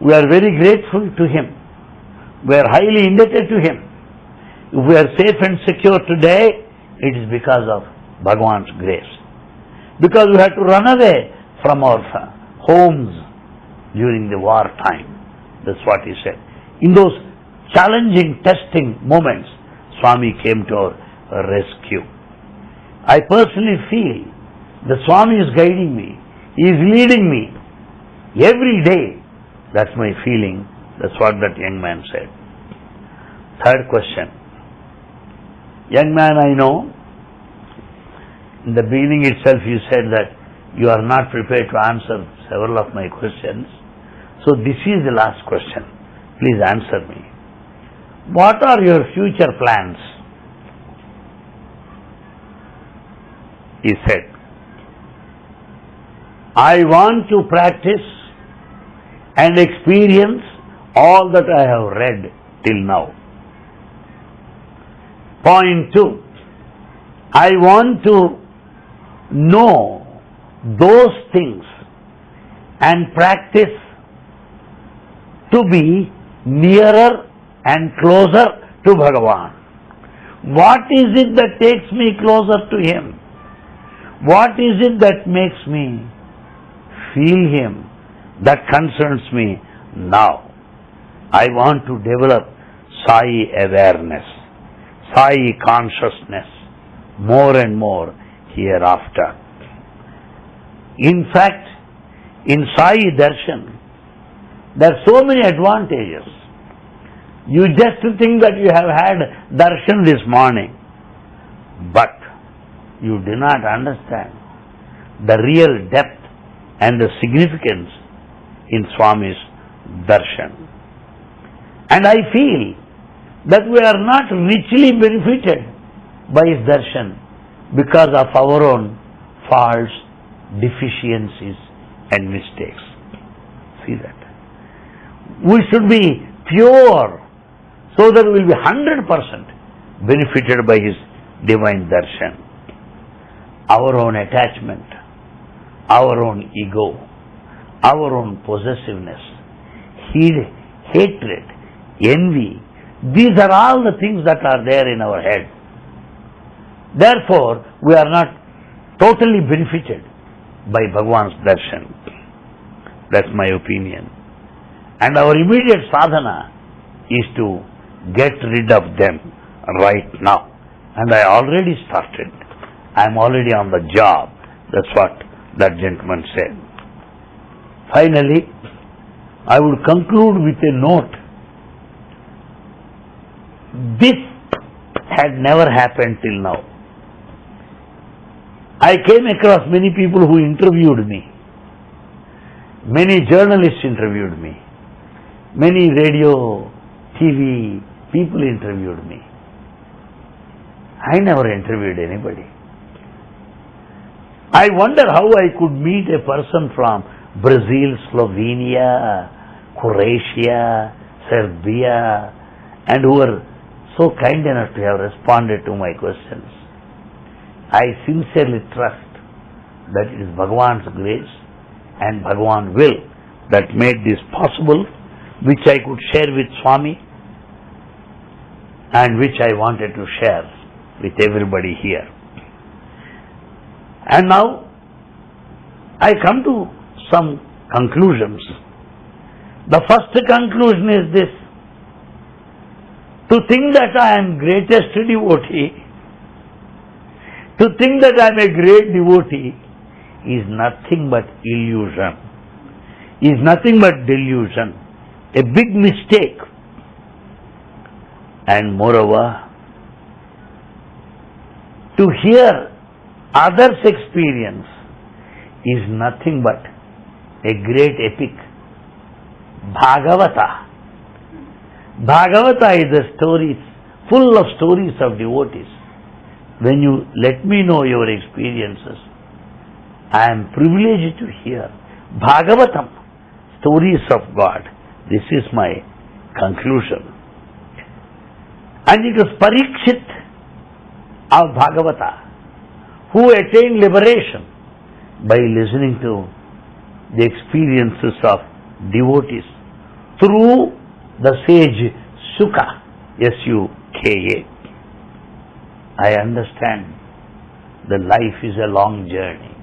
We are very grateful to him. We are highly indebted to him. If we are safe and secure today, it is because of Bhagwan's grace. Because we had to run away from our homes during the war time. That's what he said. In those challenging, testing moments, Swami came to our rescue. I personally feel the Swami is guiding me. He is leading me every day. That's my feeling. That's what that young man said. Third question. Young man, I know. In the beginning itself, you said that you are not prepared to answer several of my questions. So, this is the last question. Please answer me. What are your future plans? He said, I want to practice and experience all that I have read till now. Point two, I want to know those things and practice to be nearer and closer to Bhagavan. What is it that takes me closer to Him? What is it that makes me feel Him? That concerns me now. I want to develop Sai awareness, Sai consciousness more and more hereafter. In fact, in Sai Darshan, there are so many advantages. You just think that you have had darshan this morning, but you do not understand the real depth and the significance in Swami's darshan. And I feel that we are not richly benefited by his darshan because of our own faults, deficiencies and mistakes. See that. We should be pure so that we will be 100% benefited by his divine darshan. Our own attachment, our own ego, our own possessiveness, hatred, envy, these are all the things that are there in our head. Therefore, we are not totally benefited by Bhagwan's darshan. That's my opinion. And our immediate sadhana is to get rid of them right now. And I already started. I'm already on the job. That's what that gentleman said. Finally, I would conclude with a note. This had never happened till now. I came across many people who interviewed me. Many journalists interviewed me. Many radio, TV, people interviewed me. I never interviewed anybody. I wonder how I could meet a person from Brazil, Slovenia, Croatia, Serbia, and who were so kind enough to have responded to my questions. I sincerely trust that it is Bhagavan's grace and Bhagavan will that made this possible, which I could share with Swami and which I wanted to share with everybody here. And now I come to some conclusions. The first conclusion is this. To think that I am greatest devotee, to think that I am a great devotee is nothing but illusion, is nothing but delusion, a big mistake and moreover, to hear others' experience is nothing but a great epic. Bhagavata. Bhagavata is a story full of stories of devotees. When you let me know your experiences, I am privileged to hear Bhagavatam, stories of God. This is my conclusion. And it was Parikshit of Bhagavata who attained liberation by listening to the experiences of devotees through the sage Suka, S-U-K-A. I understand that life is a long journey,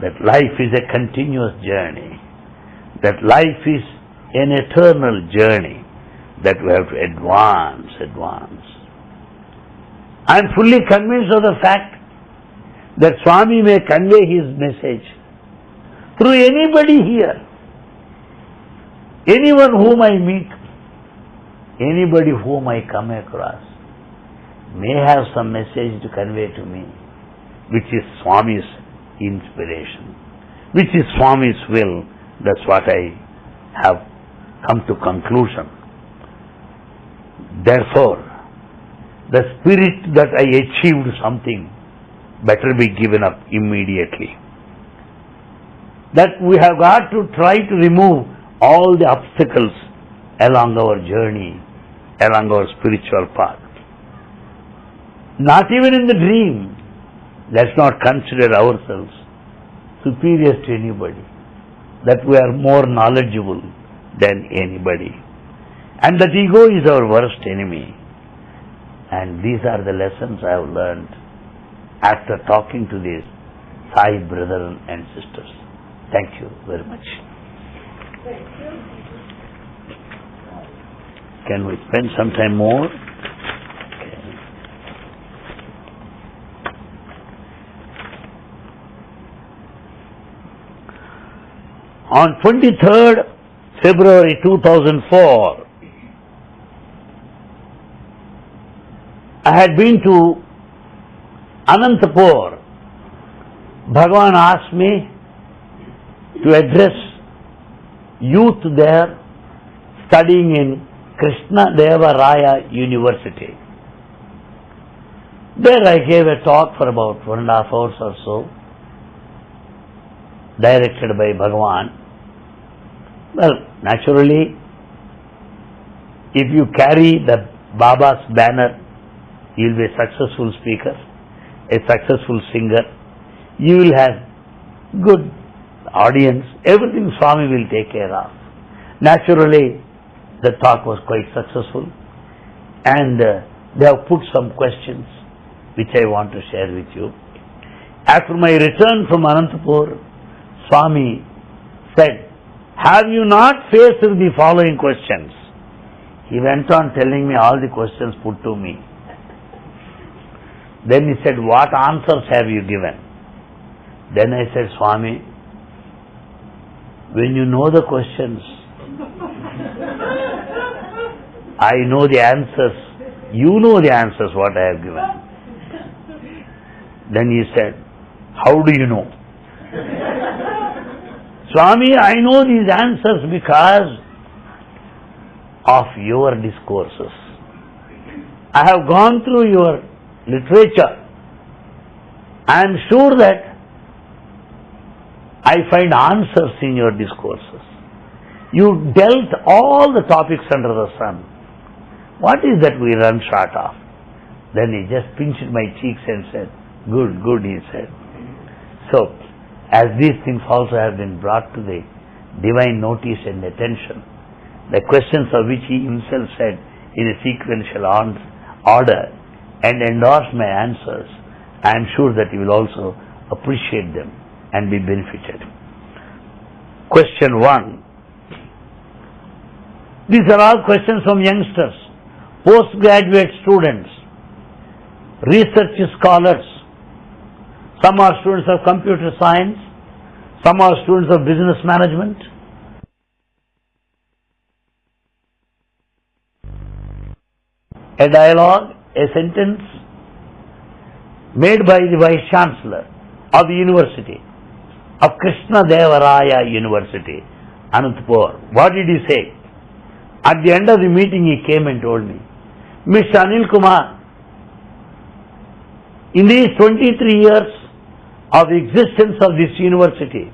that life is a continuous journey, that life is an eternal journey that we have to advance, advance. I am fully convinced of the fact that Swami may convey his message through anybody here, anyone whom I meet, anybody whom I come across may have some message to convey to me, which is Swami's inspiration, which is Swami's will. That's what I have come to conclusion. Therefore, the spirit that I achieved something better be given up immediately. That we have got to try to remove all the obstacles along our journey, along our spiritual path. Not even in the dream, let's not consider ourselves superior to anybody, that we are more knowledgeable than anybody. And that ego is our worst enemy. And these are the lessons I have learned after talking to these Sai brethren and sisters. Thank you very much. Can we spend some time more? On 23rd February 2004, I had been to Anantapur. Bhagavan asked me to address youth there studying in Krishna Deva Raya University. There I gave a talk for about one and a half hours or so, directed by Bhagavan. Well, naturally, if you carry the Baba's banner, you'll be a successful speaker, a successful singer, you will have good audience, everything Swami will take care of. Naturally, the talk was quite successful and uh, they have put some questions which I want to share with you. After my return from Anantapur, Swami said, have you not faced the following questions? He went on telling me all the questions put to me. Then he said, what answers have you given? Then I said, Swami, when you know the questions, I know the answers, you know the answers what I have given. Then he said, how do you know? Swami, I know these answers because of your discourses. I have gone through your literature. I am sure that I find answers in your discourses. You dealt all the topics under the sun. What is that we run short of? Then he just pinched my cheeks and said, Good, good, he said. So, as these things also have been brought to the divine notice and attention, the questions of which he himself said in a sequential order and endorsed my answers, I am sure that you will also appreciate them and be benefited. Question 1. These are all questions from youngsters, postgraduate students, research scholars. Some are students of computer science, some are students of business management. A dialogue, a sentence made by the Vice Chancellor of the University of Krishna Devaraya University, Anantapur. What did he say? At the end of the meeting, he came and told me, Mr. Anil Kumar, in these 23 years of existence of this university,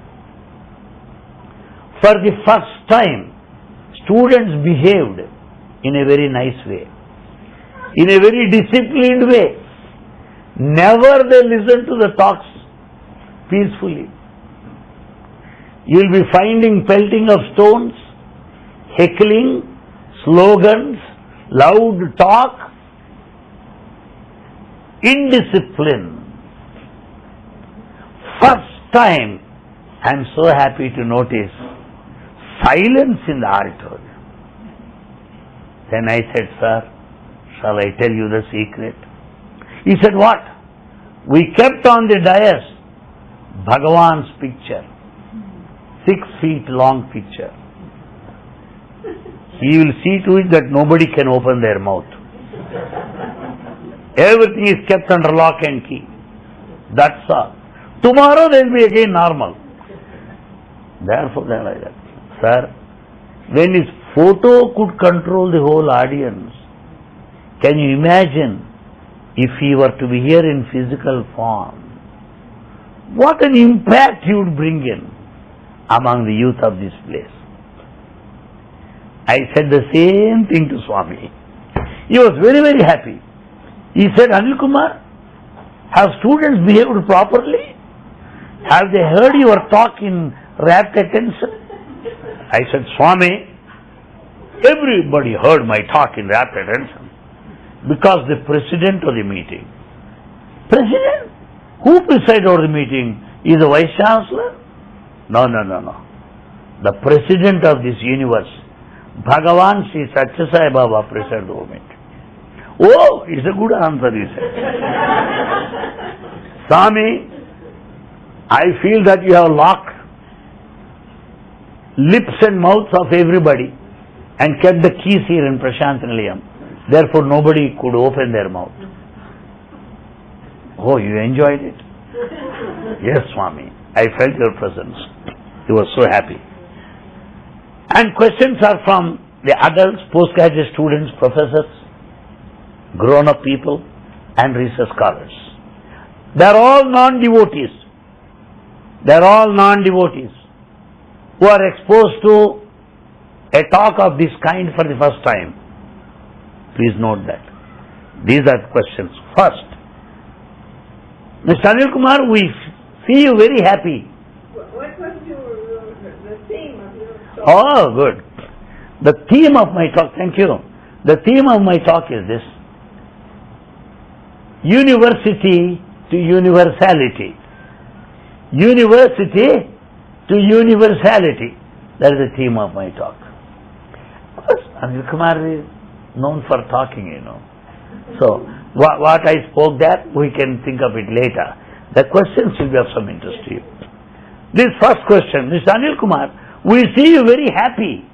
for the first time, students behaved in a very nice way, in a very disciplined way. Never they listened to the talks peacefully. You'll be finding pelting of stones, heckling, slogans, loud talk, indiscipline. First time, I'm so happy to notice silence in the auditorium. Then I said, Sir, shall I tell you the secret? He said, What? We kept on the dais Bhagavan's picture, six feet long picture. He will see to it that nobody can open their mouth. Everything is kept under lock and key. That's all. Tomorrow they will be again normal. Therefore, they are like that. Sir, when his photo could control the whole audience, can you imagine if he were to be here in physical form? What an impact he would bring in among the youth of this place. I said the same thing to Swami. He was very, very happy. He said, Anil Kumar, have students behaved properly? Have they heard your talk in rapt attention? I said, Swami, Everybody heard my talk in rapt attention because the president of the meeting. President? Who presided over the meeting? Is the vice chancellor? No, no, no, no. The president of this universe, Bhagavan Sri Satya Sai Baba presided over it. Oh, it's a good answer, he said. <laughs> Swami, I feel that you have locked lips and mouths of everybody and kept the keys here in Prasanthi Nilayam. Therefore, nobody could open their mouth. Oh, you enjoyed it? <laughs> Yes, Swami. I felt your presence. He was so happy. And questions are from the adults, postgraduate students, professors, grown up people, and research scholars. They are all non devotees. They are all non devotees who are exposed to a talk of this kind for the first time. Please note that. These are questions. First, Mr. Anil Kumar, we you very happy. What was your, the theme of your talk? Oh, good. The theme of my talk, thank you. The theme of my talk is this University to universality. University to universality. That is the theme of my talk. Of course, Anil Kumar is known for talking, you know. So, what, what I spoke there, we can think of it later. The questions will be of some interest to you. This first question, Mr. Anil Kumar, we see you very happy.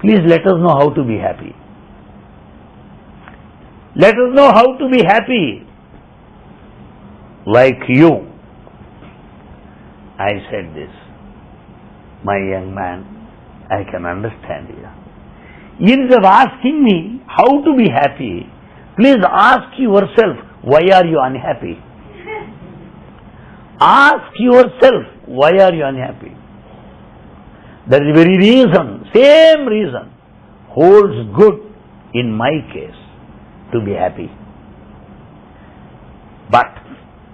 Please let us know how to be happy. Let us know how to be happy. Like you. I said this. My young man, I can understand you. Instead of asking me how to be happy, please ask yourself, why are you unhappy? <laughs> Ask yourself, why are you unhappy? That is the very reason, same reason, holds good in my case to be happy. But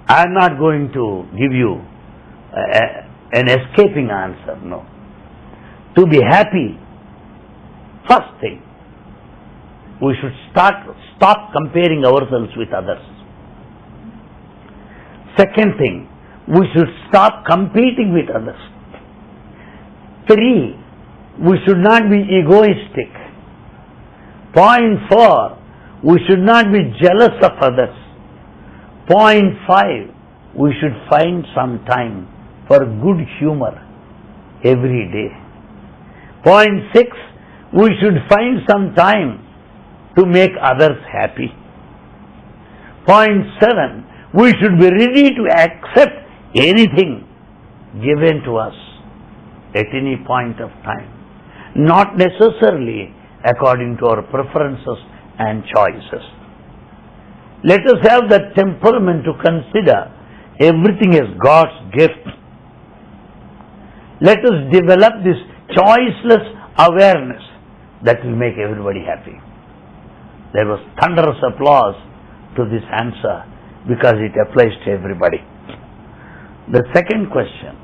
I am not going to give you uh, an escaping answer, no. To be happy, first thing, we should start, stop comparing ourselves with others. Second thing, we should stop competing with others. Three, we should not be egoistic. Point four, we should not be jealous of others. Point five, we should find some time for good humor every day. Point six, we should find some time to make others happy. Point seven, we should be ready to accept anything given to us at any point of time, not necessarily according to our preferences and choices. Let us have that temperament to consider everything as God's gift. Let us develop this choiceless awareness that will make everybody happy. There was thunderous applause to this answer because it applies to everybody. The second question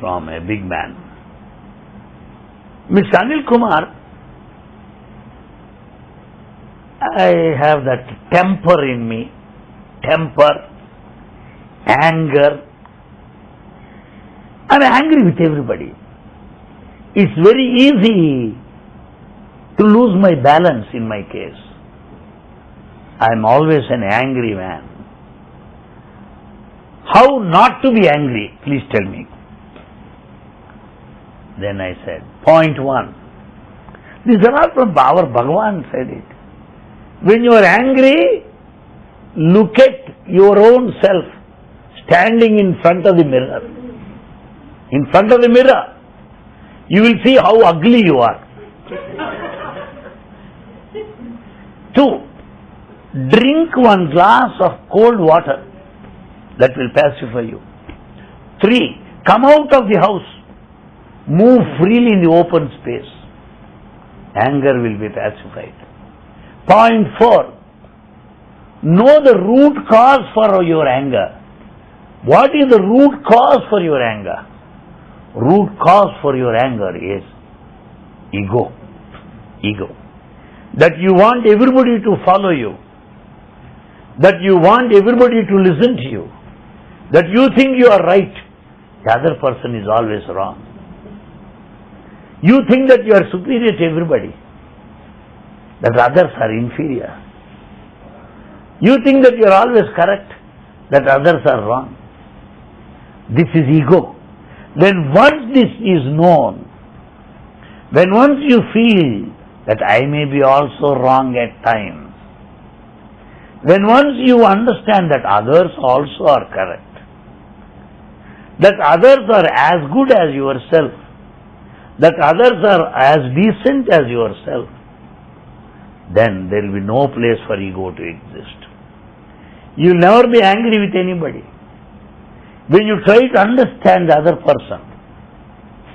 from a big man. Mr. Anil Kumar, I have that temper in me, temper, anger. I'm angry with everybody. It's very easy to lose my balance in my case. I'm always an angry man. How not to be angry? Please tell me. Then I said, point one. These are all from our Bhagavan said it. When you are angry, look at your own self standing in front of the mirror. In front of the mirror, you will see how ugly you are. Two, drink one glass of cold water that will pacify you. Three, come out of the house, move freely in the open space. Anger will be pacified. Point four, know the root cause for your anger. What is the root cause for your anger? root cause for your anger is ego. Ego. That you want everybody to follow you. That you want everybody to listen to you. That you think you are right. The other person is always wrong. You think that you are superior to everybody. That others are inferior. You think that you are always correct. That others are wrong. This is ego. Then once this is known, when once you feel that I may be also wrong at times, when once you understand that others also are correct, that others are as good as yourself, that others are as decent as yourself, then there will be no place for ego to exist. You'll never be angry with anybody. When you try to understand the other person,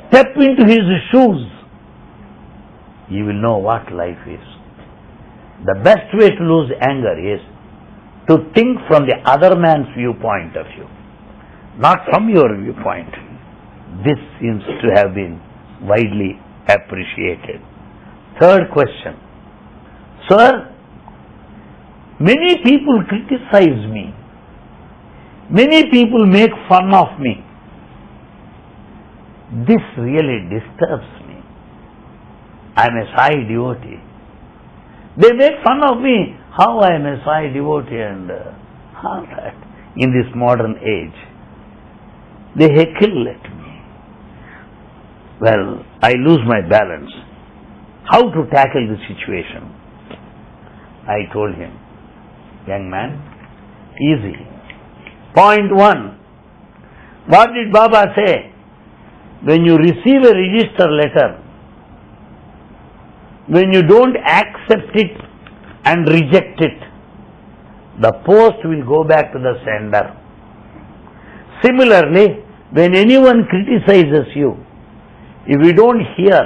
step into his shoes, you will know what life is. The best way to lose anger is to think from the other man's viewpoint of view, not from your viewpoint. This seems to have been widely appreciated. Third question. Sir, many people criticize me Many people make fun of me. This really disturbs me. I'm a Sai devotee. They make fun of me. How I am a Sai devotee and <laughs> all that in this modern age. They heckle at me. Well, I lose my balance. How to tackle the situation? I told him, young man, easy Point one. What did Baba say? When you receive a register letter, when you don't accept it and reject it, the post will go back to the sender. Similarly, when anyone criticizes you, if you don't hear,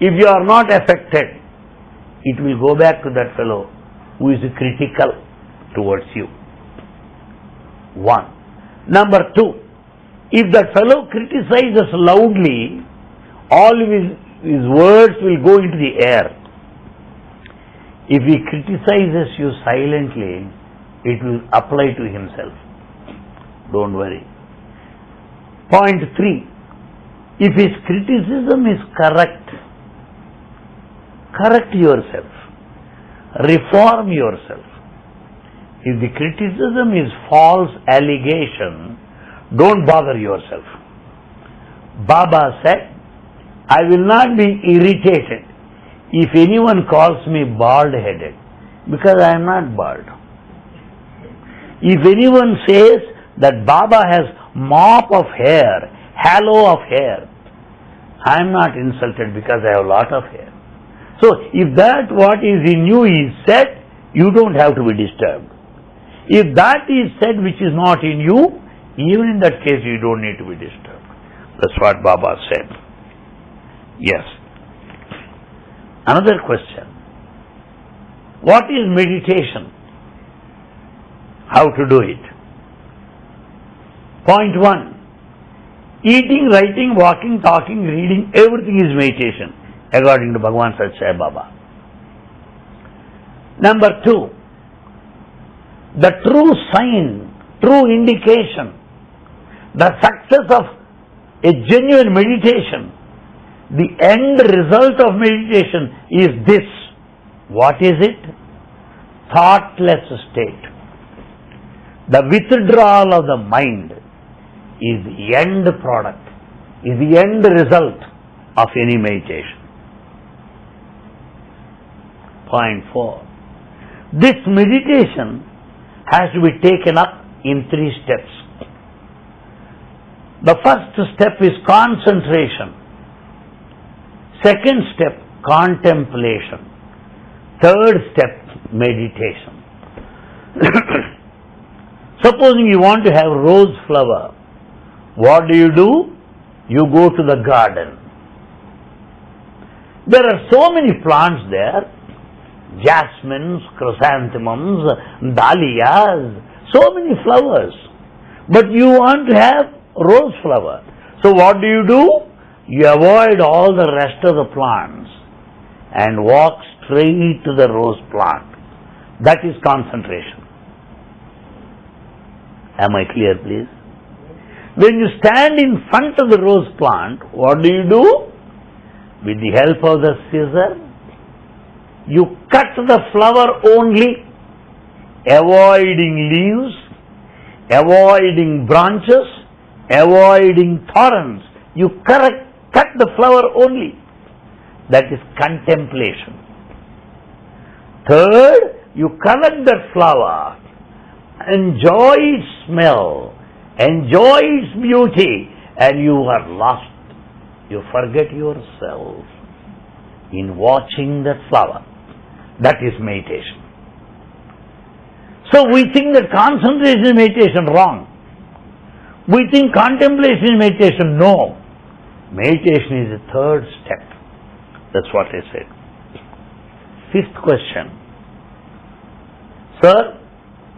if you are not affected, it will go back to that fellow who is critical towards you. One. Number two, if that fellow criticizes loudly, all his, his words will go into the air. If he criticizes you silently, it will apply to himself. Don't worry. Point three, if his criticism is correct, correct yourself, reform yourself. If the criticism is false allegation, don't bother yourself. Baba said, I will not be irritated if anyone calls me bald headed because I am not bald. If anyone says that Baba has mop of hair, halo of hair, I am not insulted because I have a lot of hair. So if that what is in you is said, you don't have to be disturbed. If that is said which is not in you, even in that case you don't need to be disturbed. That's what Baba said. Yes. Another question. What is meditation? How to do it? Point one. Eating, writing, walking, talking, reading, everything is meditation, according to Bhagavan Sai Baba. Number two, the true sign, true indication, the success of a genuine meditation, the end result of meditation is this. What is it? Thoughtless state. The withdrawal of the mind is the end product, is the end result of any meditation. Point four. This meditation has to be taken up in three steps. The first step is concentration. Second step, contemplation. Third step, meditation. <coughs> Supposing you want to have rose flower, what do you do? You go to the garden. There are so many plants there jasmines, chrysanthemums, dahlias, so many flowers. But you want to have rose flower. So what do you do? You avoid all the rest of the plants and walk straight to the rose plant. That is concentration. Am I clear, please? When you stand in front of the rose plant, what do you do? With the help of the scissor, you cut the flower only, avoiding leaves, avoiding branches, avoiding thorns. You correct, cut the flower only. That is contemplation. Third, you collect that flower, enjoy its smell, enjoy its beauty, and you are lost. You forget yourself in watching that flower. That is meditation. So we think that concentration is meditation wrong. We think contemplation is meditation. No. Meditation is the third step. That's what I said. Fifth question. Sir,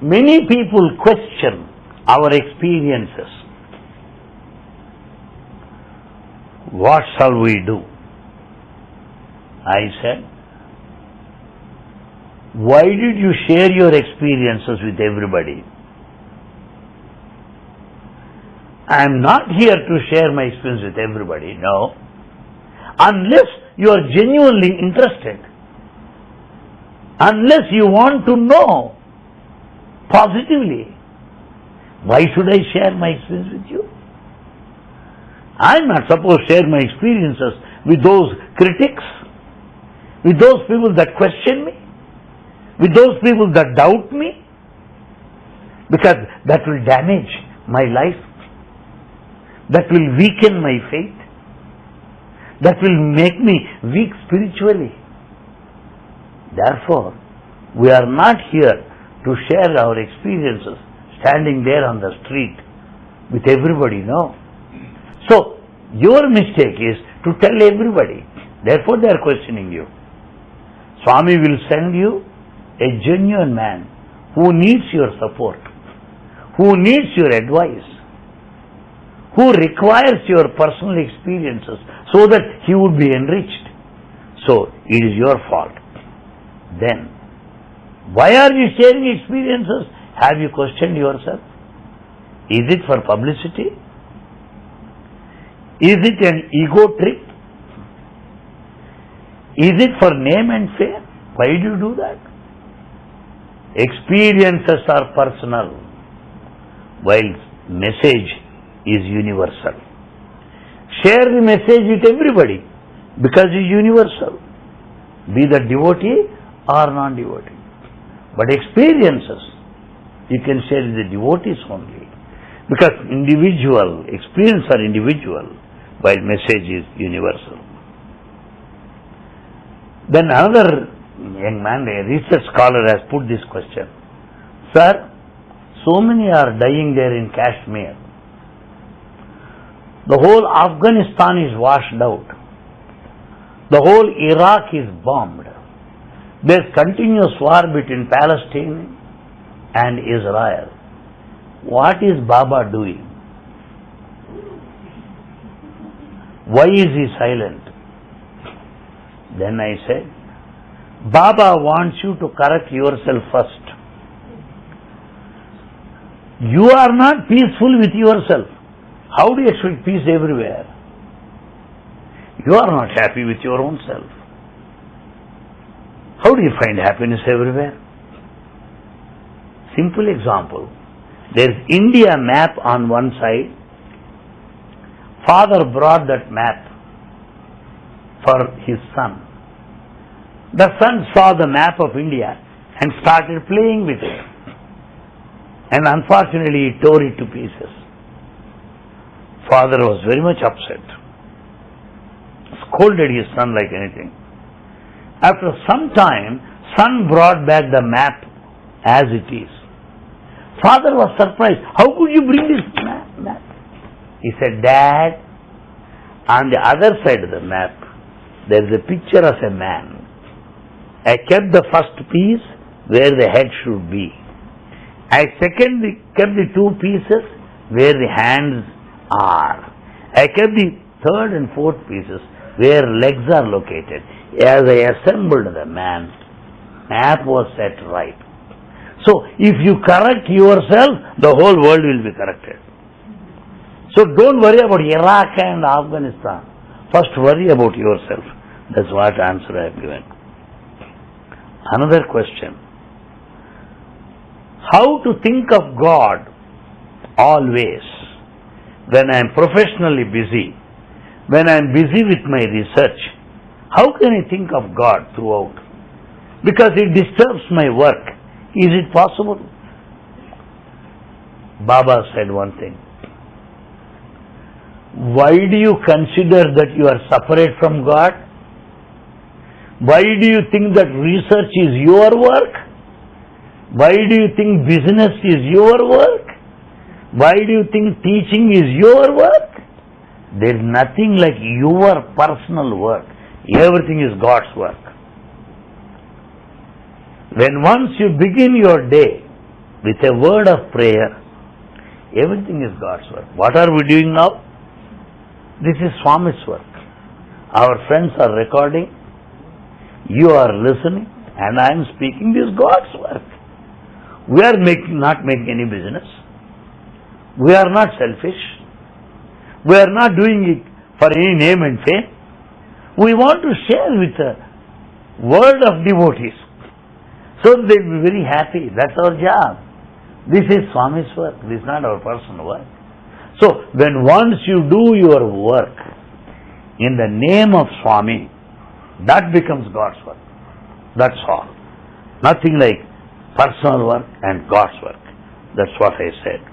many people question our experiences. What shall we do? I said, why did you share your experiences with everybody? I am not here to share my experience with everybody, no. Unless you are genuinely interested. Unless you want to know positively. Why should I share my experience with you? I am not supposed to share my experiences with those critics, with those people that question me, with those people that doubt me, because that will damage my life, that will weaken my faith, that will make me weak spiritually. Therefore, we are not here to share our experiences standing there on the street with everybody, no. So, your mistake is to tell everybody. Therefore, they are questioning you. Swami will send you a genuine man who needs your support, who needs your advice, who requires your personal experiences so that he would be enriched. So, it is your fault. Then, why are you sharing experiences? Have you questioned yourself? Is it for publicity? Is it an ego trip? Is it for name and fame? Why do you do that? Experiences are personal, while message is universal. Share the message with everybody because it's universal. Be the devotee or non-devotee. But experiences you can share with the devotees only. Because individual, experience are individual, while message is universal. Then another young man, a research scholar has put this question. Sir, so many are dying there in Kashmir. The whole Afghanistan is washed out. The whole Iraq is bombed. There's continuous war between Palestine and Israel. What is Baba doing? Why is he silent? Then I said, Baba wants you to correct yourself first. You are not peaceful with yourself. How do you expect peace everywhere? You are not happy with your own self. How do you find happiness everywhere? Simple example. There is India map on one side. Father brought that map for his son. The son saw the map of India and started playing with it. And unfortunately, he tore it to pieces. Father was very much upset, scolded his son like anything. After some time, son brought back the map as it is. Father was surprised. How could you bring this map? He said, Dad, on the other side of the map, there is a picture of a man. I kept the first piece where the head should be. I secondly kept the two pieces where the hands are. I kept the third and fourth pieces where legs are located. As I assembled the man, map was set right. So if you correct yourself, the whole world will be corrected. So don't worry about Iraq and Afghanistan. First worry about yourself. That's what answer I have given. Another question. How to think of God always when I am professionally busy, when I am busy with my research, how can I think of God throughout? Because it disturbs my work. Is it possible? Baba said one thing. Why do you consider that you are separate from God? Why do you think that research is your work? Why do you think business is your work? Why do you think teaching is your work? There is nothing like your personal work. Everything is God's work. When once you begin your day with a word of prayer, everything is God's work. What are we doing now? This is Swami's work. Our friends are recording, you are listening, and I am speaking. This is God's work. We are making, not making any business. We are not selfish. We are not doing it for any name and fame. We want to share with the world of devotees. So they will be very happy. That's our job. This is Swami's work. This is not our personal work. So when once you do your work in the name of Swami, that becomes God's work. That's all. Nothing like personal work and God's work. That's what I said.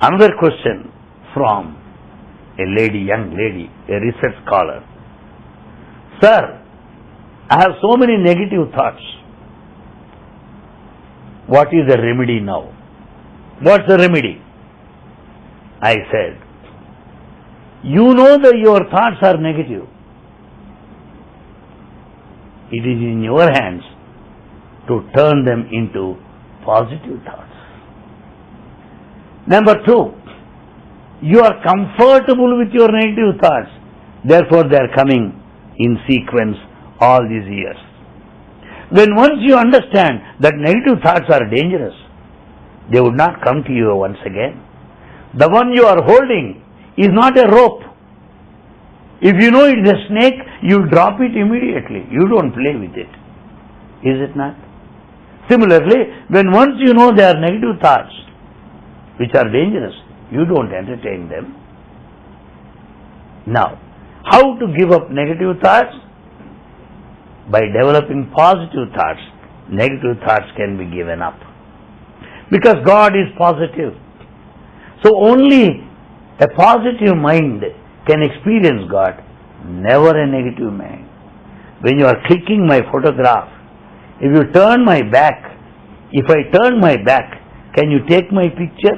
Another question from a lady, young lady, a research scholar. Sir, I have so many negative thoughts. What is the remedy now? What's the remedy? I said, you know that your thoughts are negative. It is in your hands to turn them into positive thoughts. Number two, you are comfortable with your negative thoughts. Therefore, they are coming in sequence all these years. When once you understand that negative thoughts are dangerous, they would not come to you once again. The one you are holding is not a rope. If you know it is a snake, you drop it immediately. You don't play with it. Is it not? Similarly, when once you know there are negative thoughts, which are dangerous, you don't entertain them. Now, how to give up negative thoughts? By developing positive thoughts, negative thoughts can be given up. Because God is positive. So only a positive mind can experience God, never a negative mind. When you are clicking my photograph, if you turn my back, if I turn my back, can you take my picture?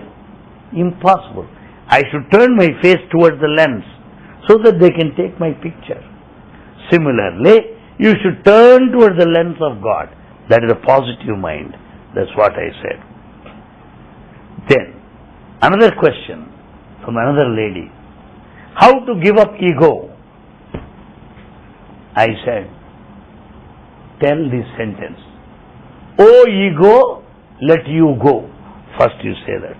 Impossible. I should turn my face towards the lens so that they can take my picture. Similarly, you should turn towards the lens of God. That is a positive mind. That's what I said. Then, another question from another lady. How to give up ego? I said, tell this sentence. O ego, let you go. First you say that.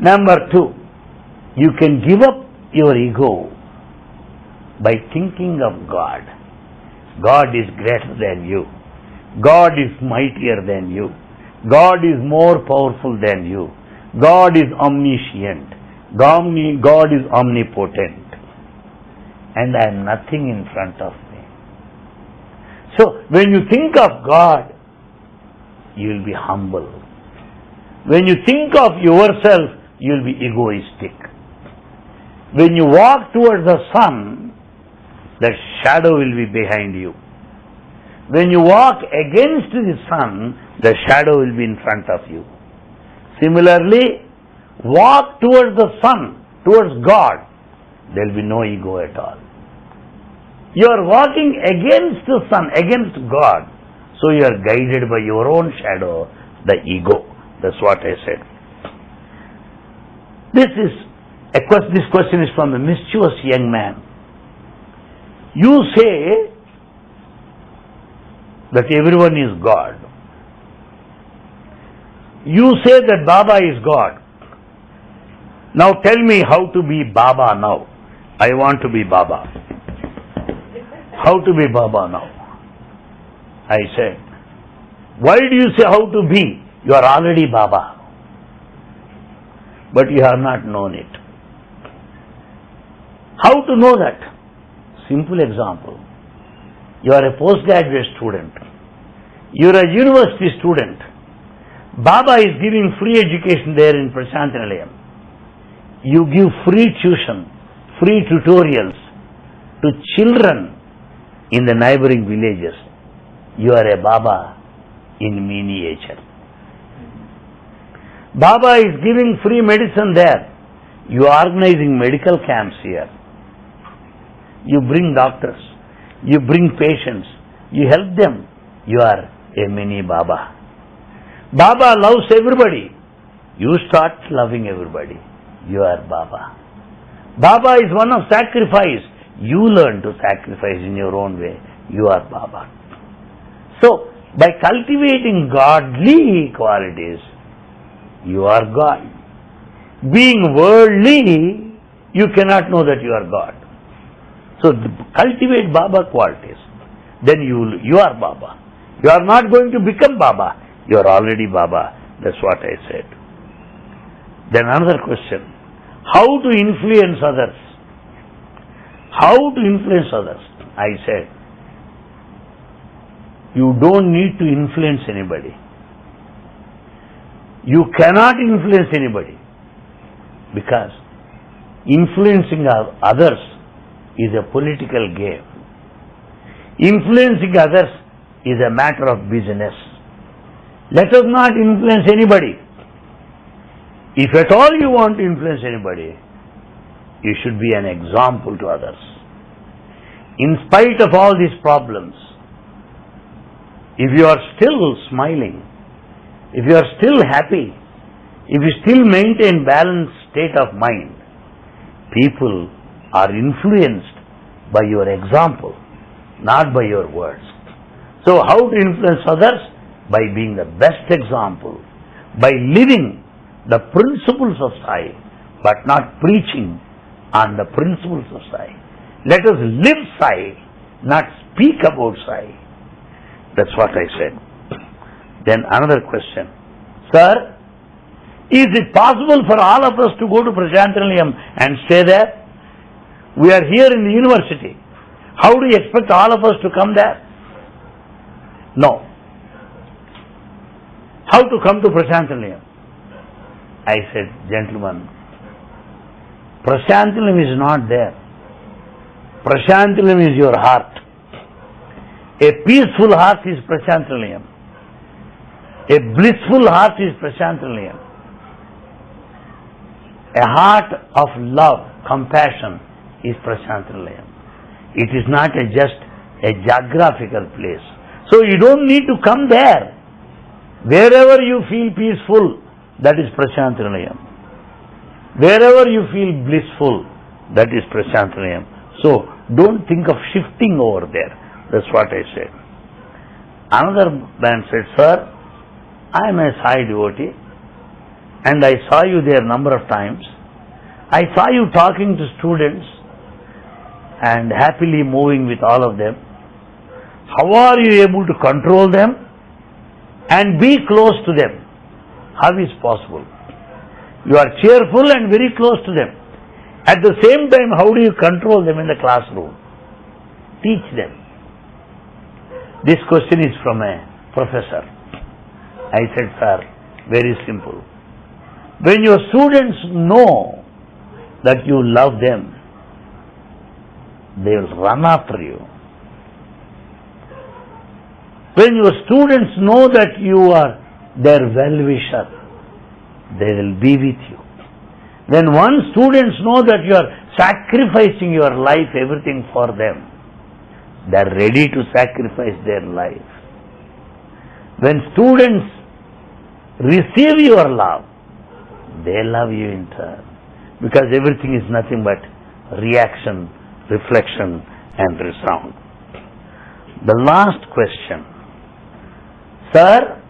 Number two, you can give up your ego by thinking of God. God is greater than you. God is mightier than you. God is more powerful than you. God is omniscient. God is omnipotent. And I am nothing in front of me. So, when you think of God, you will be humble. When you think of yourself, you will be egoistic. When you walk towards the sun, the shadow will be behind you. When you walk against the sun, the shadow will be in front of you. Similarly, walk towards the sun, towards God, there will be no ego at all. You are walking against the sun, against God, so you are guided by your own shadow, the ego. That's what I said. This is A question, this question is from a mischievous young man. You say that everyone is God. You say that Baba is God. Now tell me how to be Baba now. I want to be Baba. How to be Baba now? I said, why do you say how to be? You are already Baba. But you have not known it. How to know that? Simple example. You are a postgraduate student. You are a university student. Baba is giving free education there in Prasanthi Nilayam. You give free tuition, free tutorials to children in the neighboring villages. You are a Baba in miniature. Baba is giving free medicine there. You are organizing medical camps here. You bring doctors. You bring patients. You help them. You are a mini Baba. Baba loves everybody. You start loving everybody. You are Baba. Baba is one of sacrifice. You learn to sacrifice in your own way. You are Baba. So, by cultivating godly qualities, you are God. Being worldly, you cannot know that you are God. So cultivate Baba qualities. Then you you are Baba. You are not going to become Baba. You are already Baba. That's what I said. Then another question. How to influence others? How to influence others? I said, you don't need to influence anybody. You cannot influence anybody because influencing others is a political game. Influencing others is a matter of business. Let us not influence anybody. If at all you want to influence anybody, you should be an example to others. In spite of all these problems, if you are still smiling, if you are still happy, if you still maintain balanced state of mind, people are influenced by your example, not by your words. So how to influence others? By being the best example, by living the principles of Sai, but not preaching on the principles of Sai. Let us live Sai, not speak about Sai. That's what I said. Then another question. Sir, is it possible for all of us to go to Prasanthi Nilayam and stay there? We are here in the university. How do you expect all of us to come there? No. How to come to Prasanthi Nilayam? I said, gentlemen, Prasanthi Nilayam is not there. Prasanthi Nilayam is your heart. A peaceful heart is Prasanthi Nilayam. A blissful heart is Prasanthi Nilayam. A heart of love, compassion is Prasanthi Nilayam. It is not a just a geographical place. So you don't need to come there. Wherever you feel peaceful, that is Prasanthi Nilayam. Wherever you feel blissful, that is Prasanthi Nilayam. So don't think of shifting over there. That's what I said. Another man said, Sir, I am a Sai devotee and I saw you there number of times. I saw you talking to students and happily moving with all of them. How are you able to control them and be close to them? How is possible? You are cheerful and very close to them. At the same time, how do you control them in the classroom? Teach them. This question is from a professor. I said, sir, very simple. When your students know that you love them, they will run after you. When your students know that you are their well-wisher, they will be with you. When once students know that you are sacrificing your life, everything for them, they are ready to sacrifice their life. When students receive your love, they love you in turn. because everything is nothing but reaction, reflection, and resound. The last question. Sir,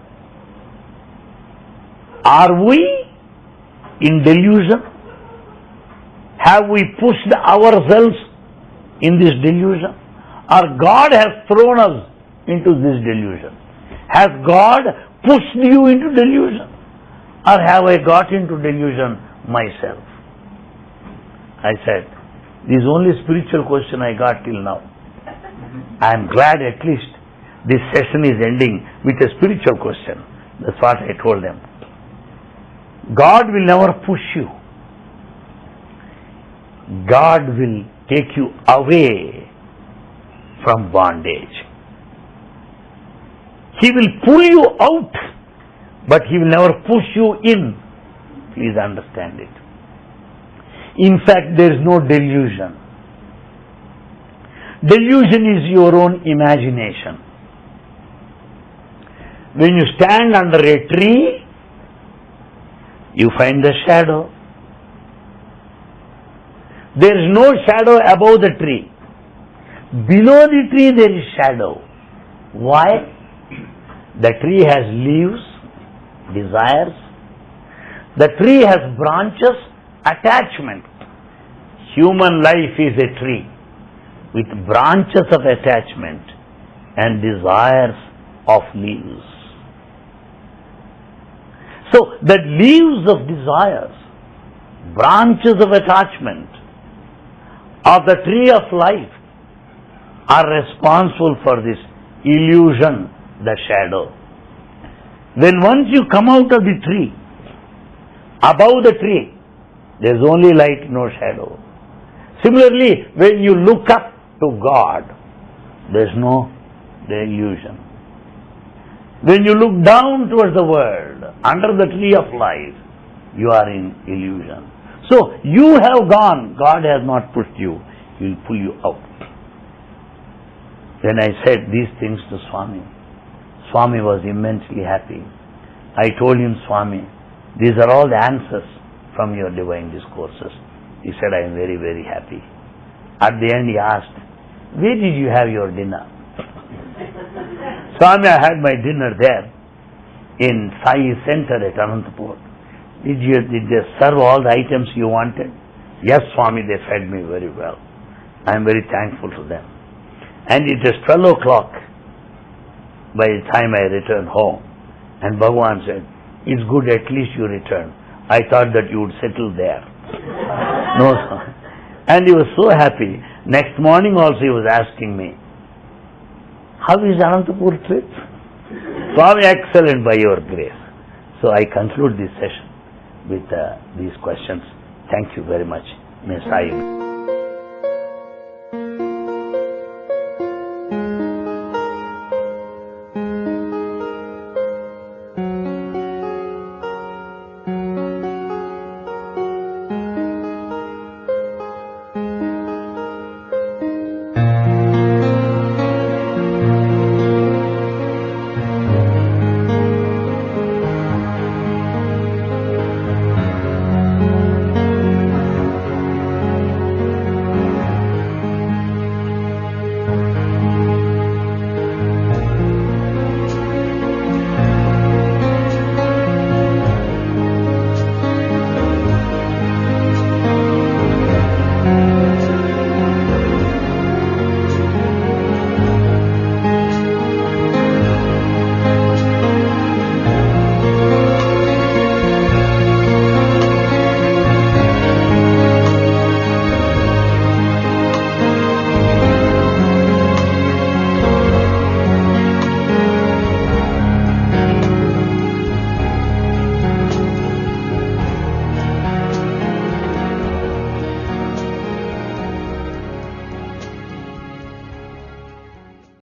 are we in delusion? Have we pushed ourselves in this delusion? Or God has thrown us into this delusion? Has God pushed you into delusion? Or have I got into delusion myself? I said, this is only spiritual question I got till now. I am glad at least this session is ending with a spiritual question. That's what I told them. God will never push you. God will take you away from bondage. He will pull you out, but He will never push you in. Please understand it. In fact, there is no delusion. Delusion is your own imagination. When you stand under a tree, you find the shadow. There is no shadow above the tree. Below the tree there is shadow. Why? The tree has leaves, desires. The tree has branches, attachment. Human life is a tree with branches of attachment and desires of leaves. So, the leaves of desires, branches of attachment of the tree of life are responsible for this illusion, the shadow. When once you come out of the tree, above the tree, there is only light, no shadow. Similarly, when you look up to God, there is no the illusion. When you look down towards the world, under the tree of life, you are in illusion. So you have gone, God has not pushed you, He will pull you out. When I said these things to Swami, Swami was immensely happy. I told him, Swami, these are all the answers from your divine discourses. He said, I am very, very happy. At the end, he asked, Where did you have your dinner? <laughs> Swami, I had my dinner there in Sai Center at Anantapur. Did you did they serve all the items you wanted? Yes, Swami, they fed me very well. I am very thankful to them. And it is 12 o'clock by the time I returned home. And Bhagavan said, It's good at least you return. I thought that you would settle there. <laughs> no, sir. And he was so happy. Next morning also he was asking me, How is Anantapur trip? Swami, excellent by your grace. So I conclude this session with uh, these questions. Thank you very much. May Sai.